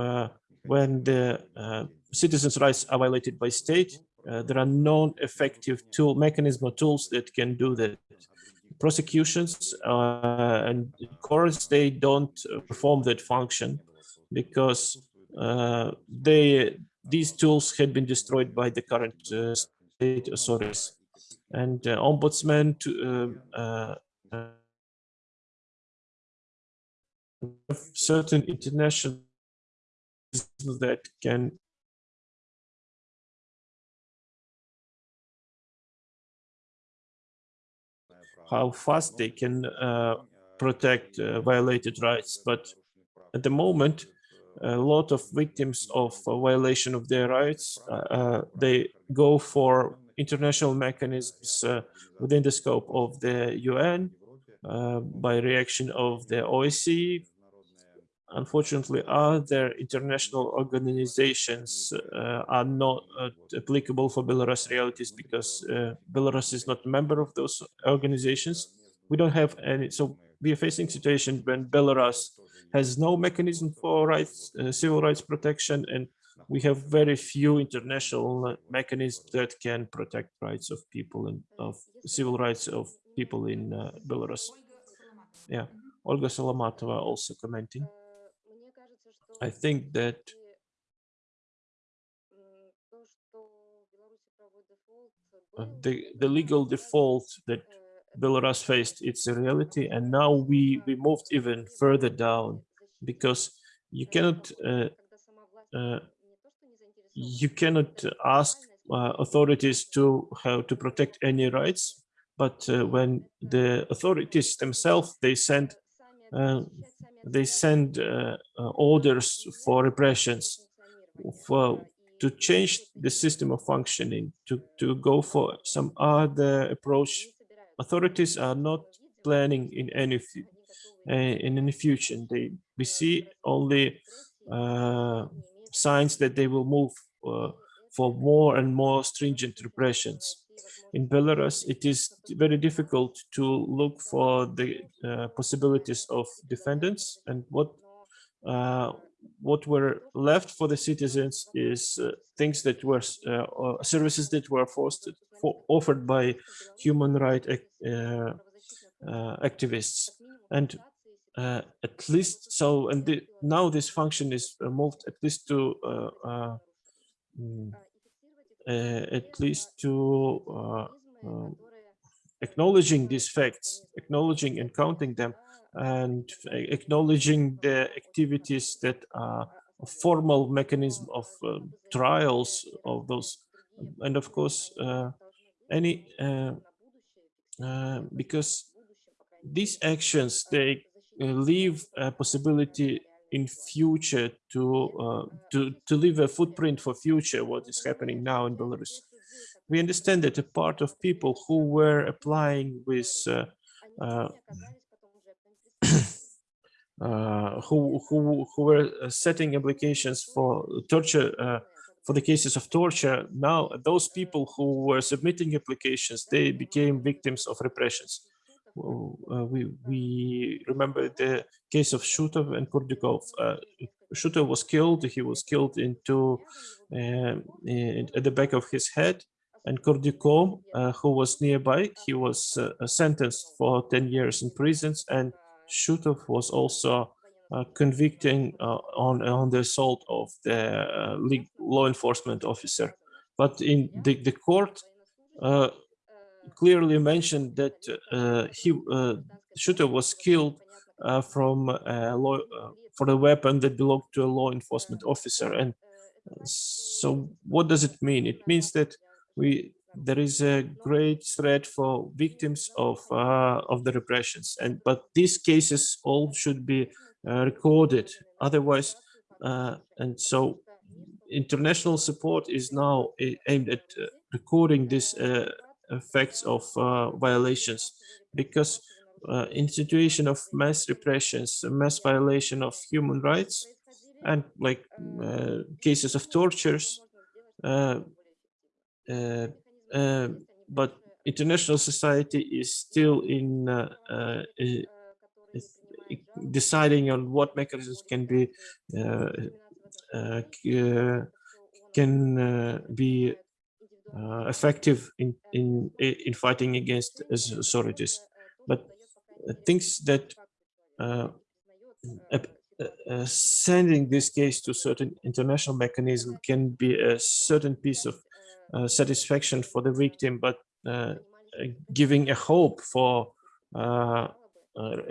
uh, when the uh, citizens' rights are violated by state, uh, there are non-effective tool mechanism or tools that can do that. Prosecutions uh, and courts they don't perform that function because uh, they these tools had been destroyed by the current uh, state authorities and uh, ombudsman to, uh, uh, certain international that can how fast they can uh, protect uh, violated rights. But at the moment, a lot of victims of uh, violation of their rights, they go for international mechanisms uh, within the scope of the UN uh, by reaction of the OSCE. Unfortunately, other international organizations uh, are not applicable for Belarus realities because Belarus is not a member of those organizations. We don't have any, so we are facing situation when Belarus has no mechanism for rights, uh, civil rights protection, and we have very few international mechanisms that can protect rights of people and of civil rights of people in uh, Belarus. Yeah, Olga Salamatova also commenting. I think that uh, the, the legal default that Belarus faced, it's a reality. And now we, we moved even further down because you cannot uh, uh, you cannot ask uh, authorities to how to protect any rights, but uh, when the authorities themselves they send uh, they send uh, uh, orders for repressions for to change the system of functioning to to go for some other approach. Authorities are not planning in any uh, in any future. They we see only signs that they will move uh, for more and more stringent repressions. In Belarus, it is very difficult to look for the uh, possibilities of defendants and what uh, what were left for the citizens is uh, things that were uh, services that were forced for, offered by human rights uh, activists and uh, at least so and the, now this function is uh, moved at least to uh, at least to um, acknowledging these facts acknowledging and counting them and acknowledging the activities that are a formal mechanism of um, trials of those and of course uh, any uh, uh, because these actions they uh, leave a possibility in future to uh, to to leave a footprint for future what is happening now in Belarus. We understand that a part of people who were applying with uh, uh, <clears throat> uh who who who were setting applications for torture uh, for the cases of torture now those people who were submitting applications they became victims of repressions uh, we we remember the case of Shutov and Kurdikov. Uh, Shutov was killed. He was killed into um, in, at the back of his head, and Kurdikov, uh, who was nearby, he was uh, sentenced for 10 years in prisons, and Shutov was also uh, convicting uh, on on the assault of the law enforcement officer. But in the the court clearly mentioned that uh, he uh, Shutov was killed uh, from law, for a weapon that belonged to a law enforcement officer. And so what does it mean? It means that we there is a great threat for victims of uh, of the repressions and but these cases all should be uh, recorded otherwise uh, and so international support is now aimed at recording this effects of uh, violations. Because uh, in situation of mass repressions, mass violation of human rights, and like uh, cases of tortures, uh, uh, uh, but international society is still in deciding on what mechanisms can be can be uh, effective in, in, in fighting against authorities. But uh, things that uh, uh, uh, sending this case to certain international mechanism can be a certain piece of satisfaction for the victim, but giving a hope for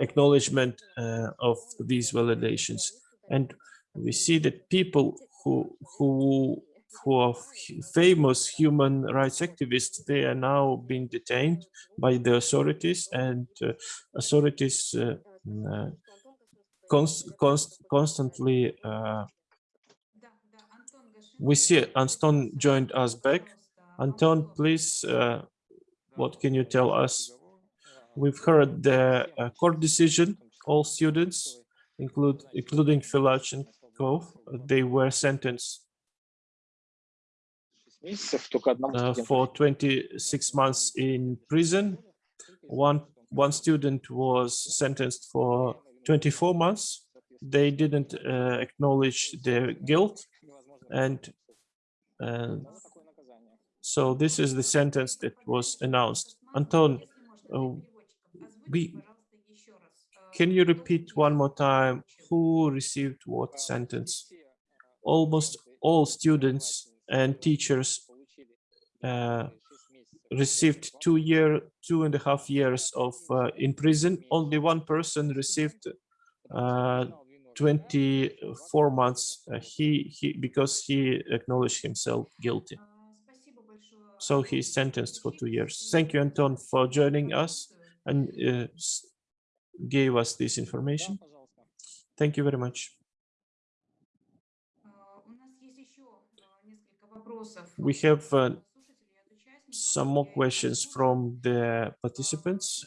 acknowledgement of these validations. And we see that people who who four famous human rights activists, they are now being detained by the authorities and uh, authorities uh, mm, uh const const constantly. Uh, we see Anton joined us back. Anton, please, uh, what can you tell us? We've heard the court decision. All students, include, including Filachenko, they were sentenced месяцев только одному uh, студенту. for 26 months in prison. One one student was sentenced for 24 months. They didn't uh, acknowledge their guilt, and uh, so this is the sentence that was announced. Anton, uh, we- can you repeat one more time who received what sentence? Almost all students and teachers uh, received two year, two and a half years of uh, in prison. Only one person received uh, 24 months. Uh, he he because he acknowledged himself guilty. So he is sentenced for two years. Thank you, Anton, for joining us and uh, gave us this information. Thank you very much. We have uh, some more questions from the participants.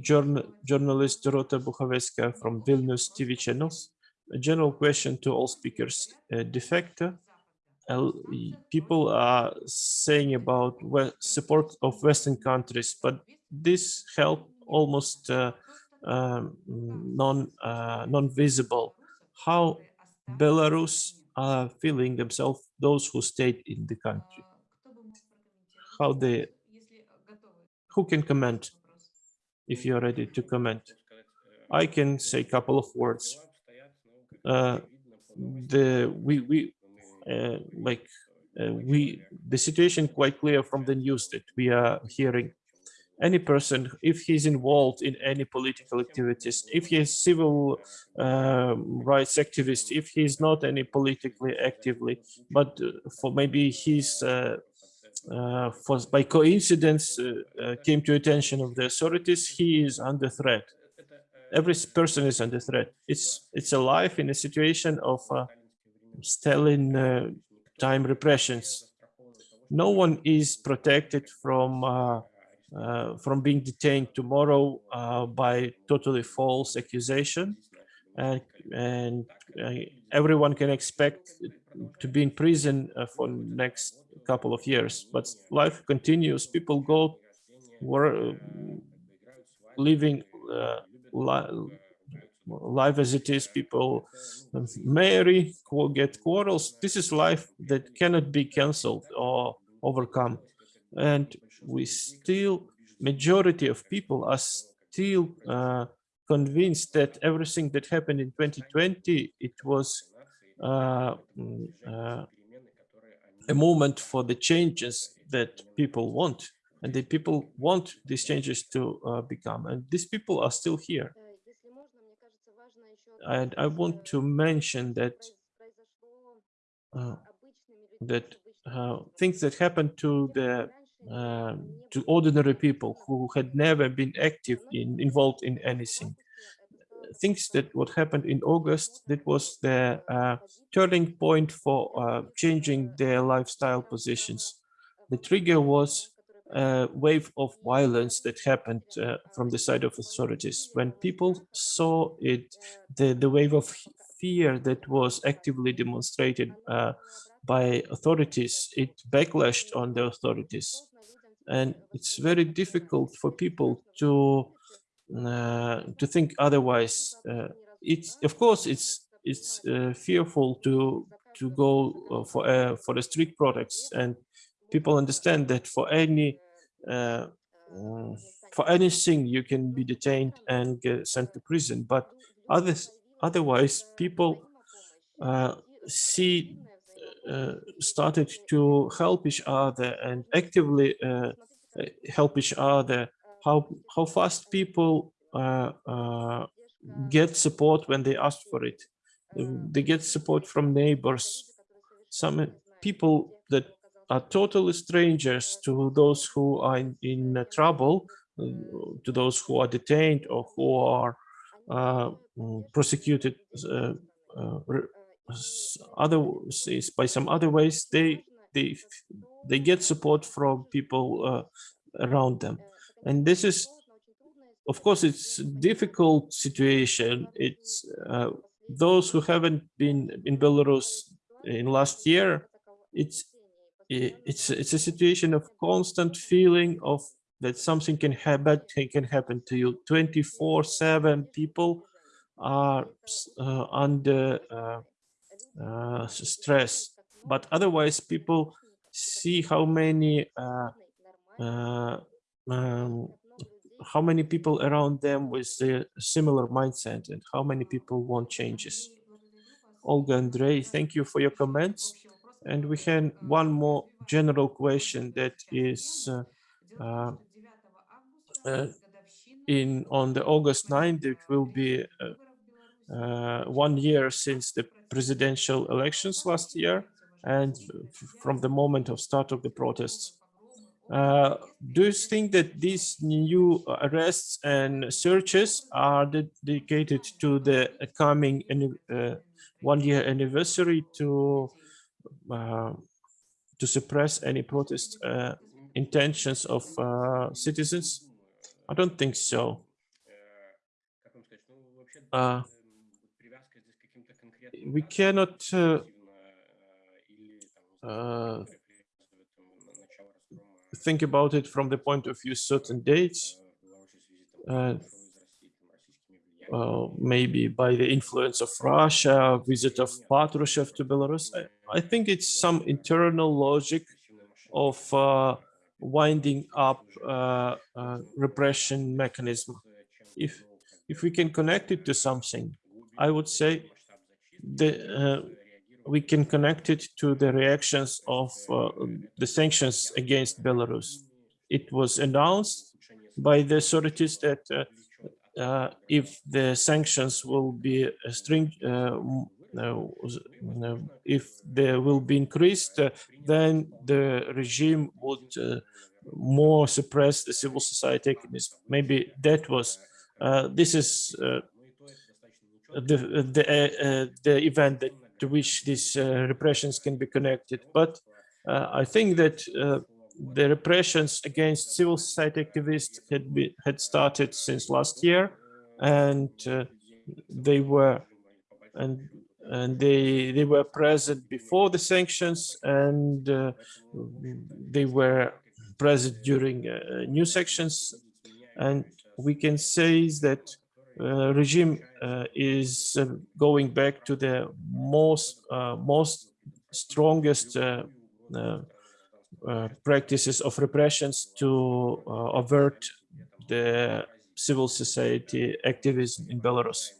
Journal journalist Dorota Buchaveska from Vilnius TV channels. A general question to all speakers. Uh, defector, uh, people are saying about support of Western countries, but this help almost uh, um, non uh, non-visible. How Belarus are feeling themselves, those who stayed in the country. How they, who can comment if you're ready to comment? I can say a couple of words. Uh, the we we uh, like uh, we the situation quite clear from the news that we are hearing any person if he's involved in any political activities if he is civil um, rights activist if he's not any politically actively but uh, for maybe he's uh, uh, for by coincidence uh, uh, came to attention of the authorities he is under threat every person is under threat it's it's a life in a situation of uh, Stalin time repressions. No one is protected from from being detained tomorrow uh, by totally false accusation, and and uh, everyone can expect to be in prison uh, for next couple of years. But life continues. People go were living uh, li- life as it is. People um, marry, get quarrels. This is life that cannot be cancelled or overcome. And we still, majority of people are still uh, convinced that everything that happened in 2020, it was uh, mm, uh, a moment for the changes that people want. And the people want these changes to uh, become. And these people are still here. And I want to mention that uh, that uh, things that happened to the uh, to ordinary people who had never been active in involved in anything. Things that what happened in August that was the uh, turning point for uh, changing their lifestyle positions. The trigger was a wave of violence that happened uh, from the side of authorities. When people saw it, the, the wave of fear that was actively demonstrated uh, by authorities, it backlashed on the authorities. And it's very difficult for people to uh, to think otherwise. Uh, it's of course it's it's uh, fearful to to go uh, for uh, for the street protests, and people understand that for any uh, mm, for anything you can be detained and sent to prison, but others otherwise people see started to help each other and actively uh, uh, help each other. How how fast people uh, uh, get support when they ask for it. Uh, They get support from neighbors. Some people that are totally strangers to those who are in, in uh, trouble, uh, to those who are detained or who are uh, prosecuted uh, uh, other by some other ways they they they get support from people uh, around them. And this is of course it's a difficult situation. It's uh, those who haven't been in belarus in last year it's it's it's a situation of constant feeling of that something can happen can happen to you. 24 7 people are uh, under uh, uh, stress but otherwise people see how many uh, uh, um, how many people around them with a similar mindset and how many people want changes. Olga Andrei, thank you for your comments. And we have one more general question that is uh, uh, uh, in on the August 9th, it will be uh, one year since the presidential elections last year and from the moment of start of the protests. Uh, do you think that these new arrests and searches are dedicated to the coming uh, one year anniversary to uh, to suppress any protest uh, intentions of uh, citizens? I don't think so we cannot uh, uh, think about it from the point of view certain dates, uh, uh, maybe by the influence of Russia, visit of Patrushev to Belarus. I, I think it's some internal logic of uh, winding up uh, repression mechanism. If if we can connect it to something, I would say the uh, we can connect it to the reactions of uh, the sanctions against Belarus. It was announced by the authorities that uh, uh, if the sanctions will be string, uh, if they will be increased, uh, then the regime would more suppress the civil society. Maybe that was, this is the the uh, uh, the event that to which these uh, repressions can be connected. But I think that the repressions against civil society activists had been had started since last year, and they were and and they they were present before the sanctions, and uh, they were present during uh, new sections, and we can say that uh, regime uh, is uh, going back to the most uh, most strongest uh, practices of repressions to avert the civil society activism in Belarus.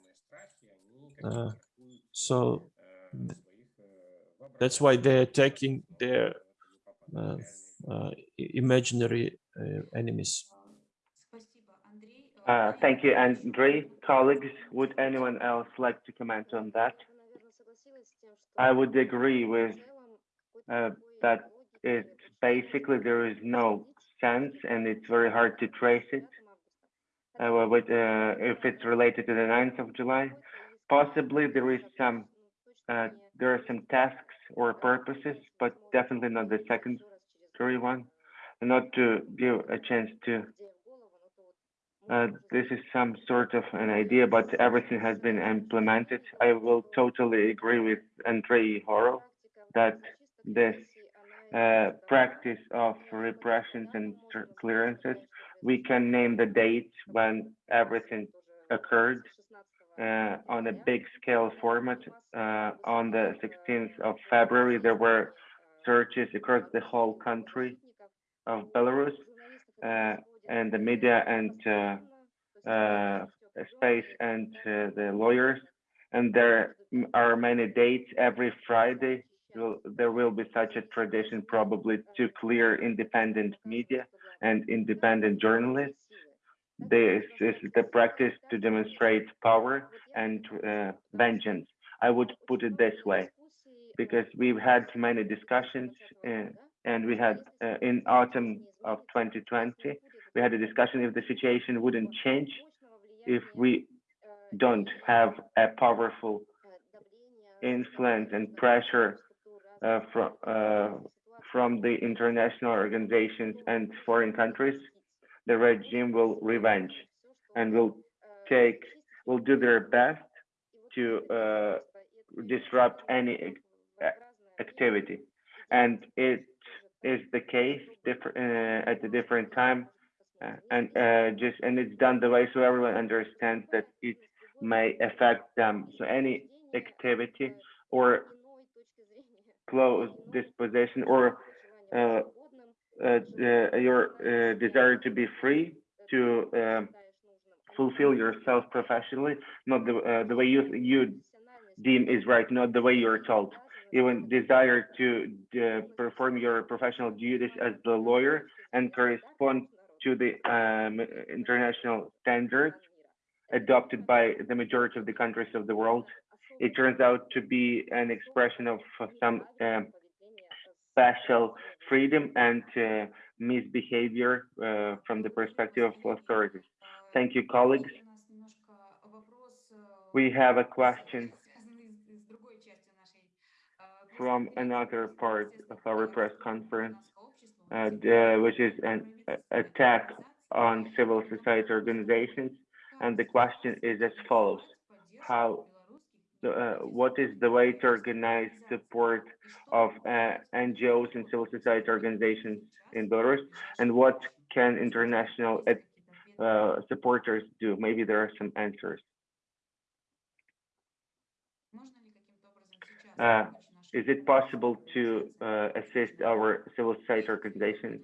So th- that's why they're attacking their imaginary enemies. Uh, thank you, Andre. Colleagues, would anyone else like to comment on that? I would agree with uh, that it basically there is no sense and it's very hard to trace it uh, with, uh, if it's related to the 9th of July. Possibly there is some uh, there are some tasks or purposes, but definitely not the secondary one. Not to give a chance to uh, this is some sort of an idea, but everything has been implemented. I will totally agree with Andrei Horo that this uh, practice of repressions and clearances, we can name the date when everything occurred. uh, on a big scale format. Uh, on the 16th of February, there were searches across the whole country of Belarus, uh, and the media and uh, uh, space and uh, the lawyers. And there are many dates every Friday. There will be such a tradition probably to clear independent media and independent journalists. This is the practice to demonstrate power and uh, vengeance. I would put it this way, because we've had many discussions uh, and we had uh, in autumn of 2020, we had a discussion if the situation wouldn't change if we don't have a powerful influence and pressure uh, from uh, from the international organizations and foreign countries, the regime will revenge and will take will do their best to uh, disrupt any activity, and it is the case different uh, at a different time, and uh, just and it's done the way so everyone understands that it may affect them. So any activity or close disposition or uh, uh, the- your uh, desire to be free to um, fulfill yourself professionally, not the uh, the way you you deem is right, not the way you're told. Even desire to uh, perform your professional duties as the lawyer and correspond to the um, international standards adopted by the majority of the countries of the world. It turns out to be an expression of some um, special freedom and uh, misbehavior uh, from the perspective of authorities. Thank you, colleagues. We have a question from another part of our press conference uh, the- which is an attack on civil society organizations. And the question is as follows. How, uh, what is the way to organize support of uh, NGOs and civil society organizations in Belarus? And what can international uh, supporters do? Maybe there are some answers. Is it possible to uh, assist our civil society organizations?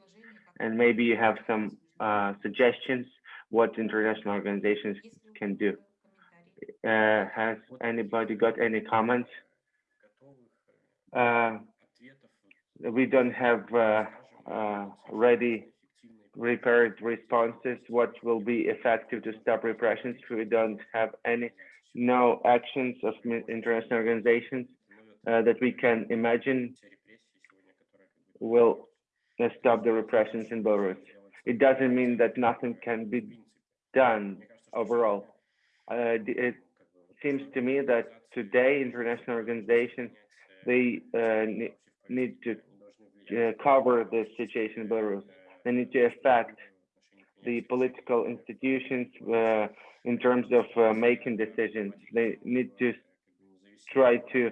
And maybe you have some uh, suggestions what international organizations can do. Uh, has anybody got any comments? Uh, we don't have uh, uh, ready prepared responses. What will be effective to stop repressions? We don't have any no actions of international organizations uh, that we can imagine will stop the repressions in Belarus. It doesn't mean that nothing can be done overall. Uh, it seems to me that today international organizations they uh, ne- need to uh, cover the situation in Belarus. They need to affect the political institutions uh, in terms of uh, making decisions. They need to try to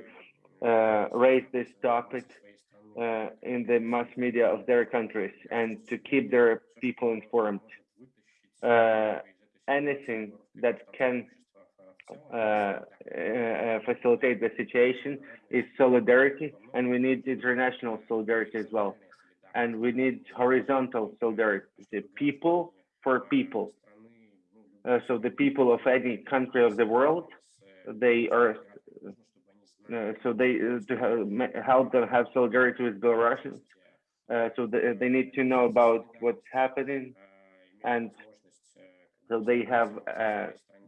uh, raise this topic uh, in the mass media of their countries and to keep their people informed. Uh, anything that can uh, uh, facilitate the situation is solidarity, and we need international solidarity as well. And we need horizontal solidarity, people for people. Uh, so the people of any country of the world, they are uh, so they uh, to have, help them have solidarity with Belarusians. Uh, so they, they need to know about what's happening, and so they have uh,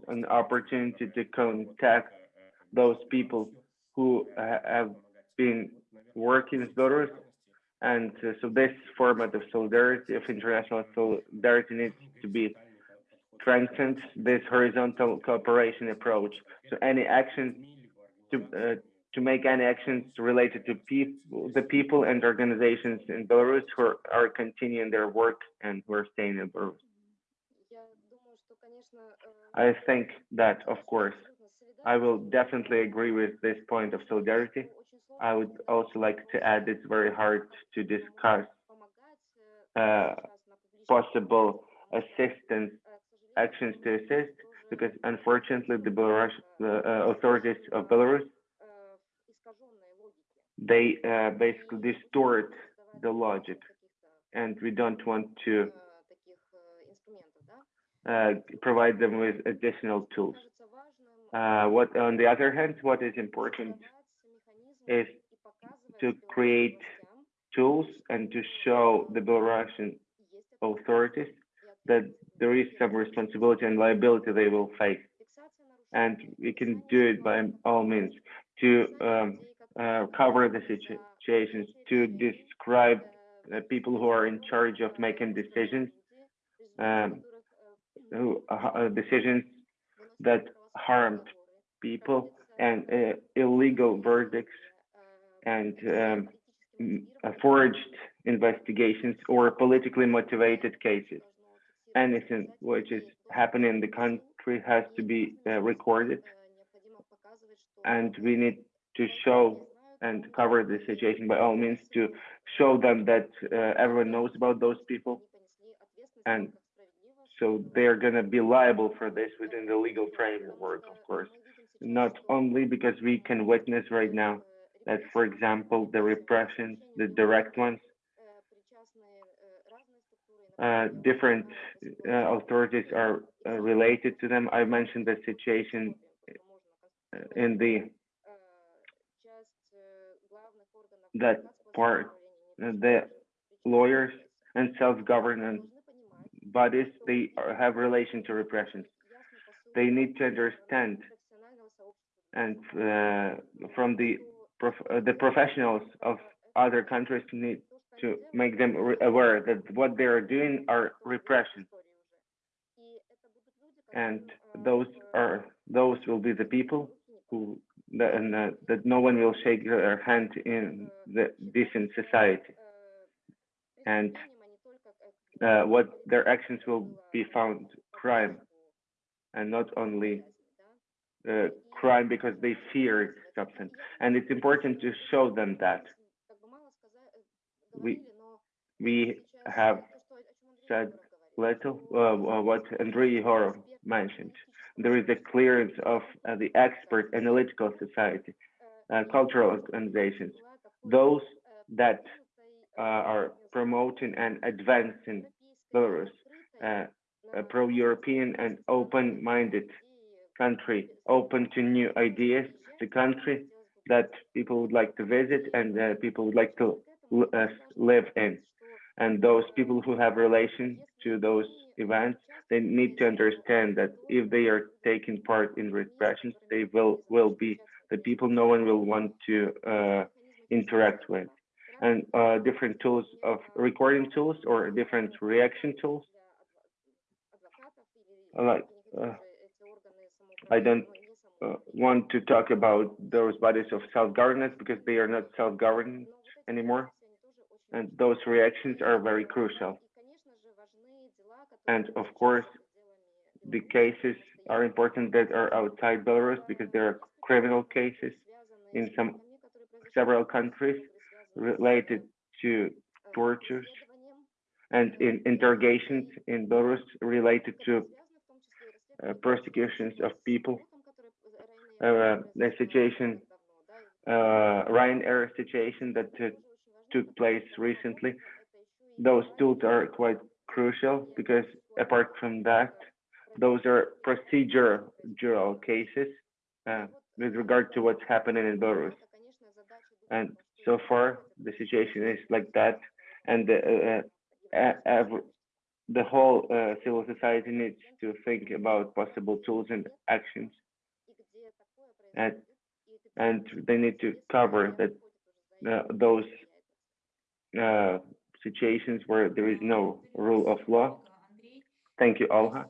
an opportunity to contact those people who ha- have been working with Belarus. And uh, so this format of solidarity, of international solidarity needs to be strengthened, this horizontal cooperation approach. So any actions to uh, to make any actions related to the people and organizations in Belarus who are, are continuing their work and who are staying in Belarus. I think that, of course, I will definitely agree with this point of solidarity. I would also like to add it's very hard to discuss uh, possible assistance actions to assist because unfortunately the Belarus the uh, authorities of Belarus they uh, basically distort the logic and we don't want to uh, provide them with additional tools. Uh, what on the other hand, what is important is to create tools and to show the Belarusian authorities that there is some responsibility and liability they will face. And we can do it by all means to um, uh, cover the situations, to describe people who are in charge of making decisions, um, who uh, decisions that harmed people and uh, illegal verdicts and um, uh, forged investigations or politically motivated cases. Anything which is happening in the country has to be uh, recorded, and we need to show and cover the situation by all means to show them that uh, everyone knows about those people, and so they're going to be liable for this within the legal framework, of course. Not only because we can witness right now that, for example, the repressions, the direct ones, uh, different uh, authorities are uh, related to them. I mentioned the situation uh, in the that part, the lawyers and self-governance bodies, they have relation to repressions. They need to understand and uh, from the prof uh, the professionals of other countries need to make them aware that what they are doing are repression and those are those will be the people who that, and, uh, that no one will shake their hand in the decent society. And uh, what their actions will be found crime. And not only uh, crime because they fear something and it's important to show them that. We we have said little uh, what Andrei Horov mentioned. There is a clearance of uh, the expert analytical society, uh, cultural organizations, those that uh, are promoting and advancing Belarus, uh, a pro-European and open-minded country, open to new ideas, the country that people would like to visit and people would like to uh, live in. And those people who have relation to those events, they need to understand that if they are taking part in repressions, they will will be the people no one will want to uh, interact with. And uh, different tools of recording tools or different reaction tools. Like uh, I don't uh, want to talk about those bodies of self-governance because they are not self-governed anymore. And those reactions are very crucial. And of course, the cases are important that are outside Belarus because there are criminal cases in some several countries related to tortures and in interrogations in Belarus related to uh, persecutions of people. Uh, the situation, uh, Ryanair situation that uh, took place recently, those tools are quite crucial because apart from that, those are procedural cases uh, with regard to what's happening in Belarus. And so far, the situation is like that, and the, uh, uh, the whole uh, civil society needs to think about possible tools and actions, and and they need to cover that uh, those uh, situations where there is no rule of law. Thank you, Olga.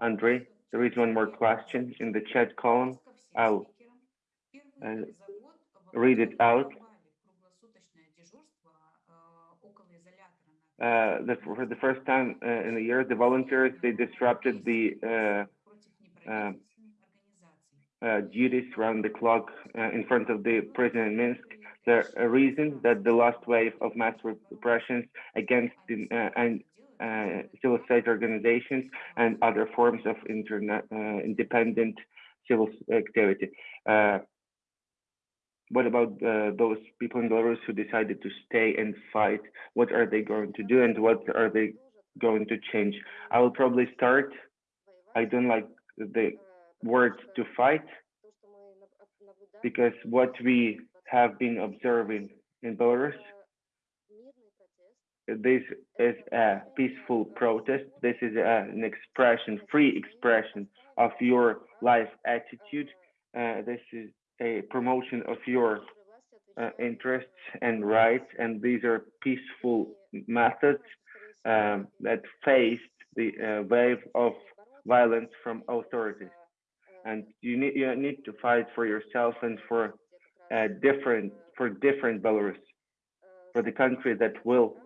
Andrei, there is one more question in the chat column. I'll uh, read it out. Uh, the, for the first time uh, in a year, the volunteers, they disrupted the uh, uh, uh, duties around the clock in front of the prison in Minsk. The reason that the last wave of mass repressions against the, uh, and uh, civil society organizations and other forms of uh, independent civil activity. Uh, what about uh, those people in Belarus who decided to stay and fight? What are they going to do and what are they going to change? I will probably start. I don't like the word to fight because what we have been observing in Belarus, this is a peaceful protest. This is a, an expression, free expression of your life attitude. Uh, this is a promotion of your uh, interests and rights, and these are peaceful methods um, that faced the uh, wave of violence from authorities. And you need you need to fight for yourself and for uh, different for different Belarus, for the country that will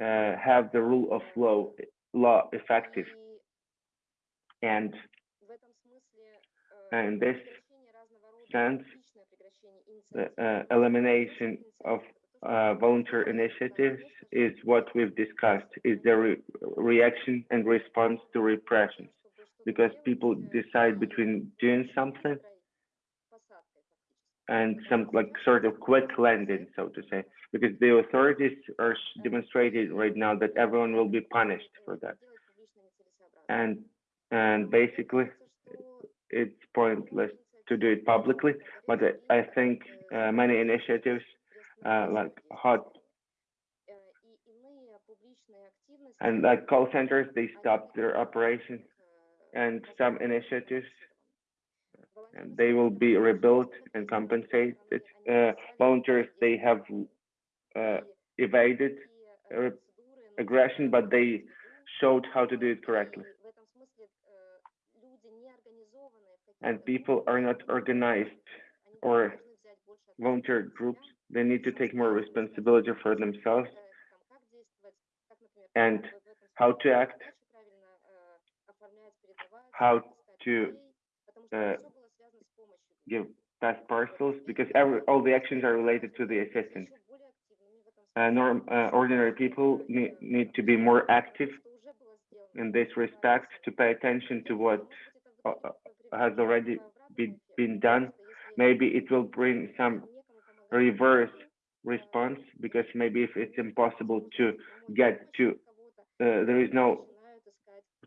uh, have the rule of law law effective. And in this sense, the uh, elimination of uh, volunteer initiatives is what we've discussed, is the re reaction and response to repressions. Because people decide between doing something and some like sort of quick landing, so to say, because the authorities are demonstrating right now that everyone will be punished for that. And and basically, it's pointless to do it publicly, but I, think uh, many initiatives uh, like hot and like call centers, they stopped their operation and some initiatives they will be rebuilt and compensated. Uh, volunteers, they have uh, evaded aggression, but they showed how to do it correctly. And people are not organized or volunteer groups. They need to take more responsibility for themselves and how to act, how to uh, give parcels because every, all the actions are related to the assistance. Uh, norm, uh, ordinary people need, need to be more active in this respect to pay attention to what uh, has already be, been done. Maybe it will bring some reverse response because maybe if it's impossible to get to, uh, there is no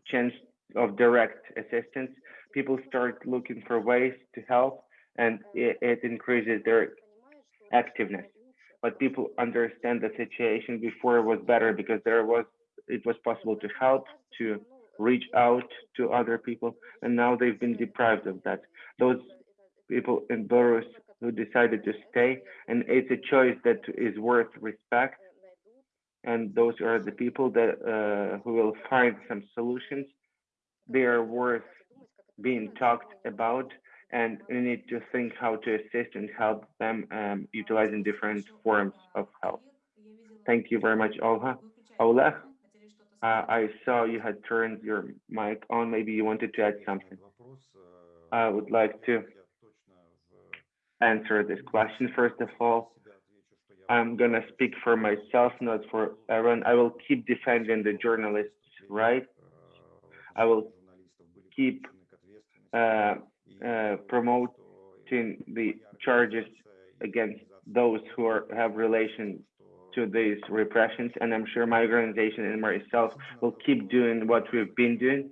chance of direct assistance, people start looking for ways to help and it, it increases their activeness. But people understand the situation before it was better because there was it was possible to help, to reach out to other people, and now they've been deprived of that. Those people in Belarus who decided to stay, and it's a choice that is worth respect. And those are the people that uh, who will find some solutions. They are worth being talked about and we need to think how to assist and help them um, utilizing different forms of help. Thank you very much, Olha. Oleg, uh, I saw you had turned your mic on. Maybe you wanted to add something. I would like to answer this question. First of all, I'm going to speak for myself, not for everyone. I will keep defending the journalists' right. I will keep uh, uh, promoting the charges against those who are, have relation to these repressions. And I'm sure my organization and myself will keep doing what we've been doing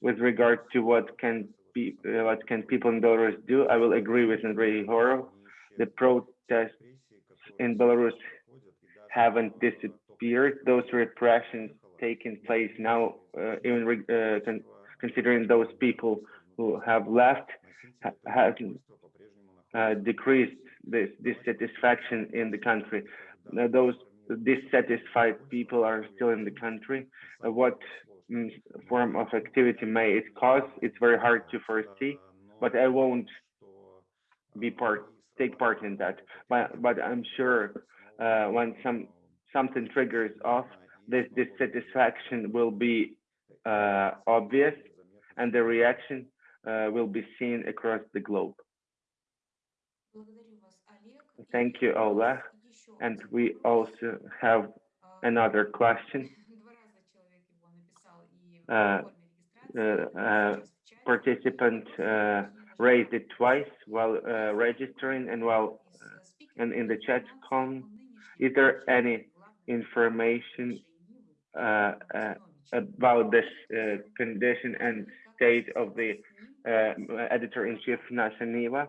with regard to what can be, what can people in Belarus do. I will agree with Andrei Horo. The protests in Belarus haven't disappeared. Those repressions taking place now, uh, even uh, con considering those people who have left ha has uh, decreased this dissatisfaction in the country. Uh, those dissatisfied people are still in the country. Uh, what mm, form of activity may it cause? It's very hard to foresee, but I won't be part take part in that. But but I'm sure uh, when some something triggers off, this dissatisfaction will be uh, obvious, and the reaction uh, will be seen across the globe. Thank you, Oleg. And we also have another question. uh, uh, uh, participant uh, raised it twice while uh, registering and while and in the chat column. Is there any information about this condition and state of the editor-in-chief Nasha Niva?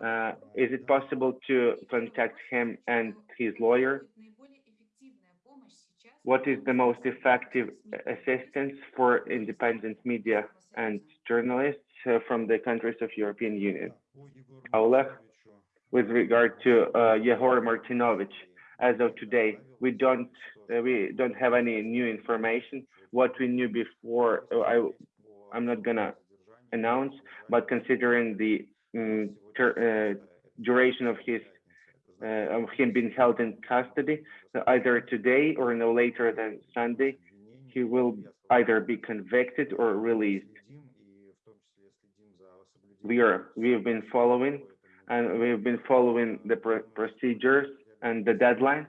Uh, is it possible to contact him and his lawyer? What is the most effective assistance for independent media and journalists uh, from the countries of European Union? Oleg, with regard to uh, Yehor Martinovich, as of today, we don't uh, we don't have any new information. What we knew before, uh, I I'm not gonna announce, but considering the mm, ter- uh, duration of his uh, of him being held in custody, so either today or no later than Sunday, he will either be convicted or released. We are we have been following and we have been following the pr procedures and the deadlines.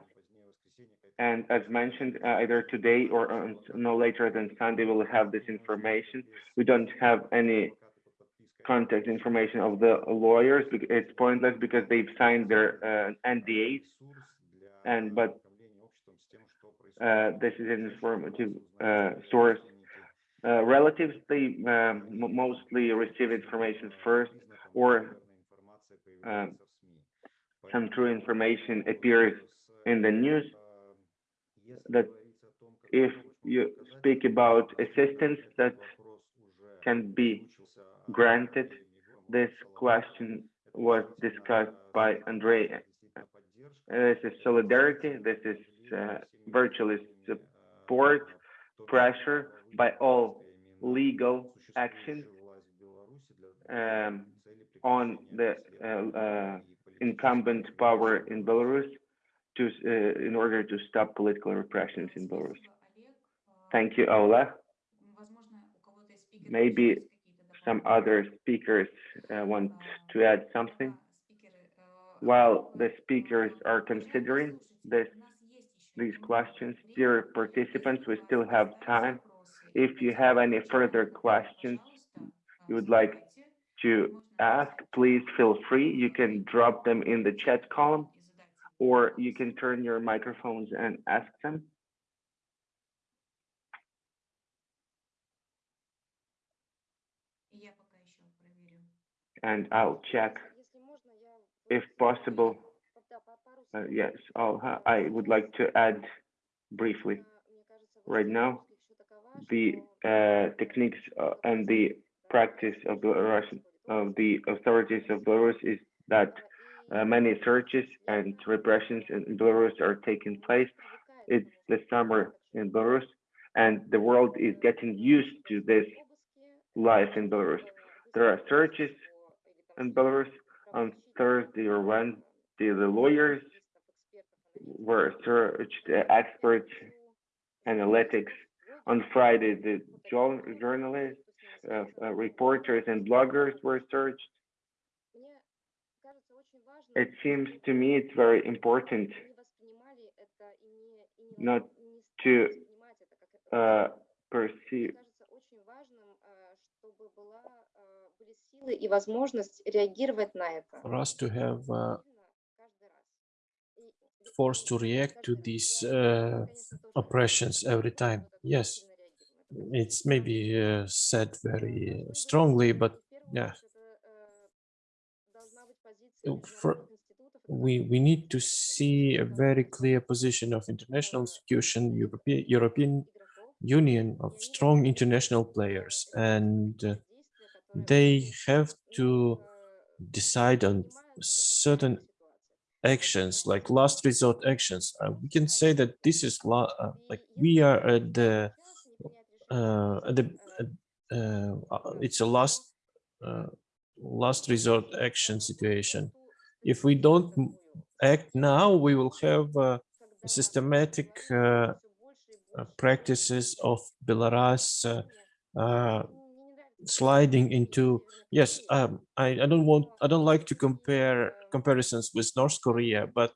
And as mentioned, uh, either today or on, no later than Sunday, we'll have this information. We don't have any contact information of the lawyers. It's pointless because they've signed their uh, NDAs. And but uh, this is an informative uh, source. Uh, relatives, they um, mostly receive information first, or um, some true information appears in the news that if you speak about assistance that can be granted, this question was discussed by Andrei. Uh, This is solidarity, this is uh, virtually support, pressure by all legal actions um, on the uh, uh, incumbent power in Belarus to, uh, in order to stop political repressions in Belarus. Thank you, Ola. Maybe Some other speakers uh, want to add something. While the speakers are considering this, these questions, dear participants, we still have time. If you have any further questions you would like to ask, please feel free. You can drop them in the chat column or you can turn your microphones and ask them. And I'll check if possible. Uh, yes, I'll, ha- I would like to add briefly. Right now the uh, techniques uh, and the practice of the Russian of the authorities of Belarus is that uh, many searches and repressions in Belarus are taking place. It's the summer in Belarus, and the world is getting used to this life in Belarus. There are searches in Belarus on Thursday or Wednesday. The lawyers were searched, the experts, analytics. On Friday, the journalists, uh, uh, reporters, and bloggers were searched it seems to me it's very important not to uh, perceive for us to have uh, force to react to these uh, oppressions every time. Yes, it's maybe uh, said very strongly, but yeah, for- we we need to see a very clear position of international institution, European European Union of strong international players, and uh, they have to decide on certain actions like last resort actions. Uh, we can say that this is uh, like we are at the uh, at the uh, it's a last last resort action situation. If we don't act now we will have uh, systematic uh, uh, practices of belarus uh, uh, sliding into yes um, I, I don't want i don't like to compare comparisons with north korea but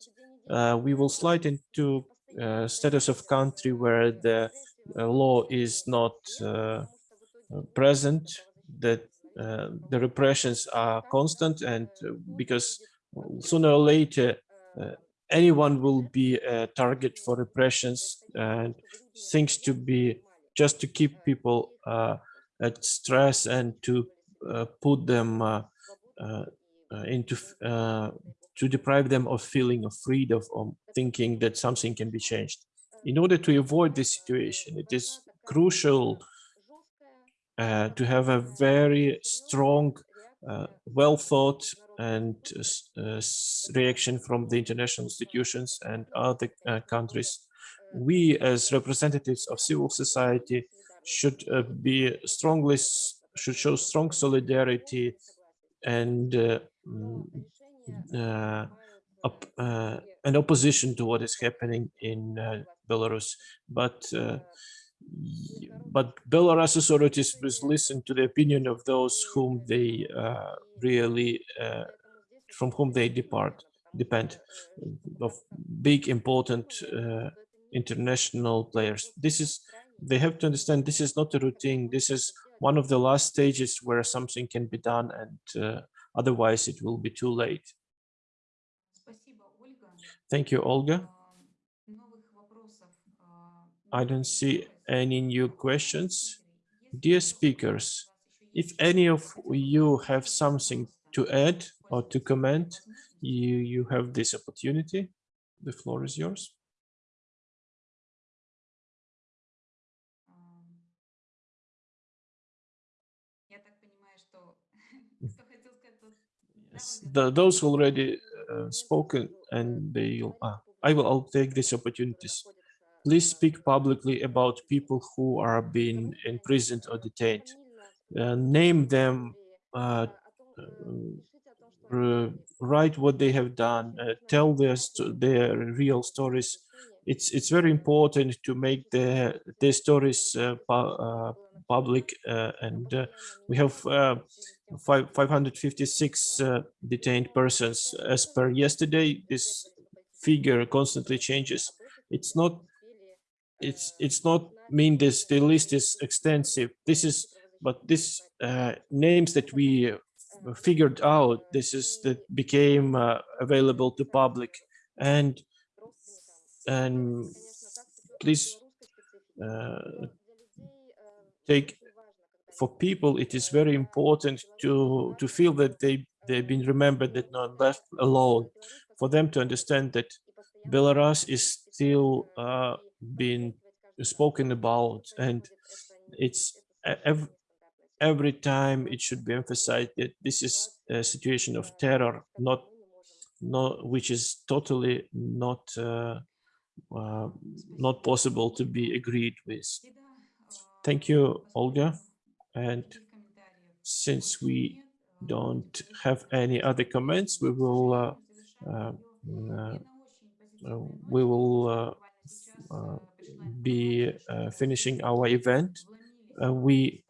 uh, we will slide into uh, status of country where the uh, law is not present, that the repressions are constant and uh, because sooner or later uh, anyone will be a target for repressions and things to be just to keep people uh, at stress and to put them into to deprive them of feeling of freedom of thinking that something can be changed. In order to avoid this situation, it is crucial uh, to have a very strong, uh, well thought and uh, uh, reaction from the international institutions and other countries. We as representatives of civil society should be strongly, should show strong solidarity and uh, mm, an opposition to what is happening in Belarus. But but Belarus authorities must listen to the opinion of those whom they uh, really, uh, from whom they depart, depend, uh, of big important uh, international players. This is, they have to understand this is not a routine. This is one of the last stages where something can be done and uh, otherwise it will be too late. Thank you, Olga. Э, э, I don't see any new questions? Dear speakers, if any of you have something to add or to comment, you, you have this opportunity. The floor is yours. Yes, the, those already uh, spoken and they, uh, I will I'll take these opportunities Please speak publicly about people who are being imprisoned or detained. Uh, name them, uh, uh, write what they have done, uh, tell their, their real stories. It's, it's very important to make their, their stories uh, pu- public and we have five, 556 uh, detained persons as per yesterday. This figure constantly changes. It's not it's it's not mean this the list is extensive. This is but this uh, names that we uh, figured out. This is that became uh, available to public and and please uh, take for people it is very important to to feel that they they've been remembered that not left alone for them to understand that belarus is still been spoken about and it's every, every time it should be emphasized that this is a situation of terror not no, which is totally not uh, uh, not possible to be agreed with. Thank you olga. And since we don't have any other comments we will uh, uh, uh we will uh, uh, be uh, finishing our event. Uh, we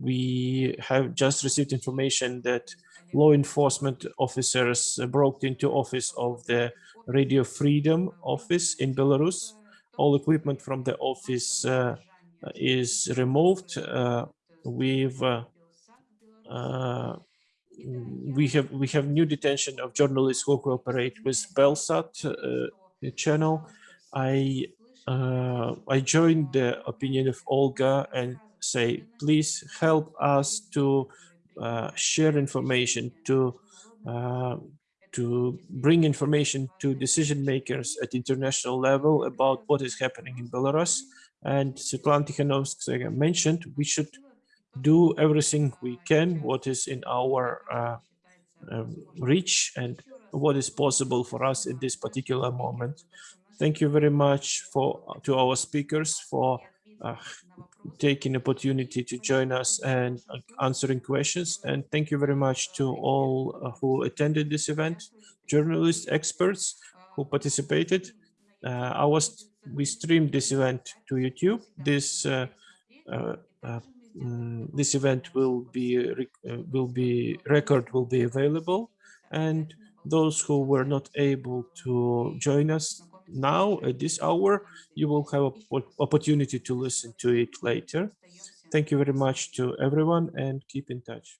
we have just received information that law enforcement officers broke into office of the Radio Freedom office in Belarus. All equipment from the office uh, is removed. Uh, we've uh, we have we have new detention of journalists who cooperate with Belsat channel. I uh, I joined the opinion of Olga and say, please help us to uh, share information to uh, to bring information to decision makers at international level about what is happening in Belarus. And Svetlana Tikhanovskaya mentioned we should do everything we can, what is in our uh, um, reach and what is possible for us in this particular moment. Thank you very much for to our speakers for uh, taking opportunity to join us and uh, answering questions. And thank you very much to all uh, who attended this event, journalists, experts who participated. Uh, I was, we streamed this event to YouTube. This uh, uh, uh, mm, this event will be will be record will be available, and those who were not able to join us now at this hour. You will have an opportunity to listen to it later. Thank you very much to everyone and keep in touch.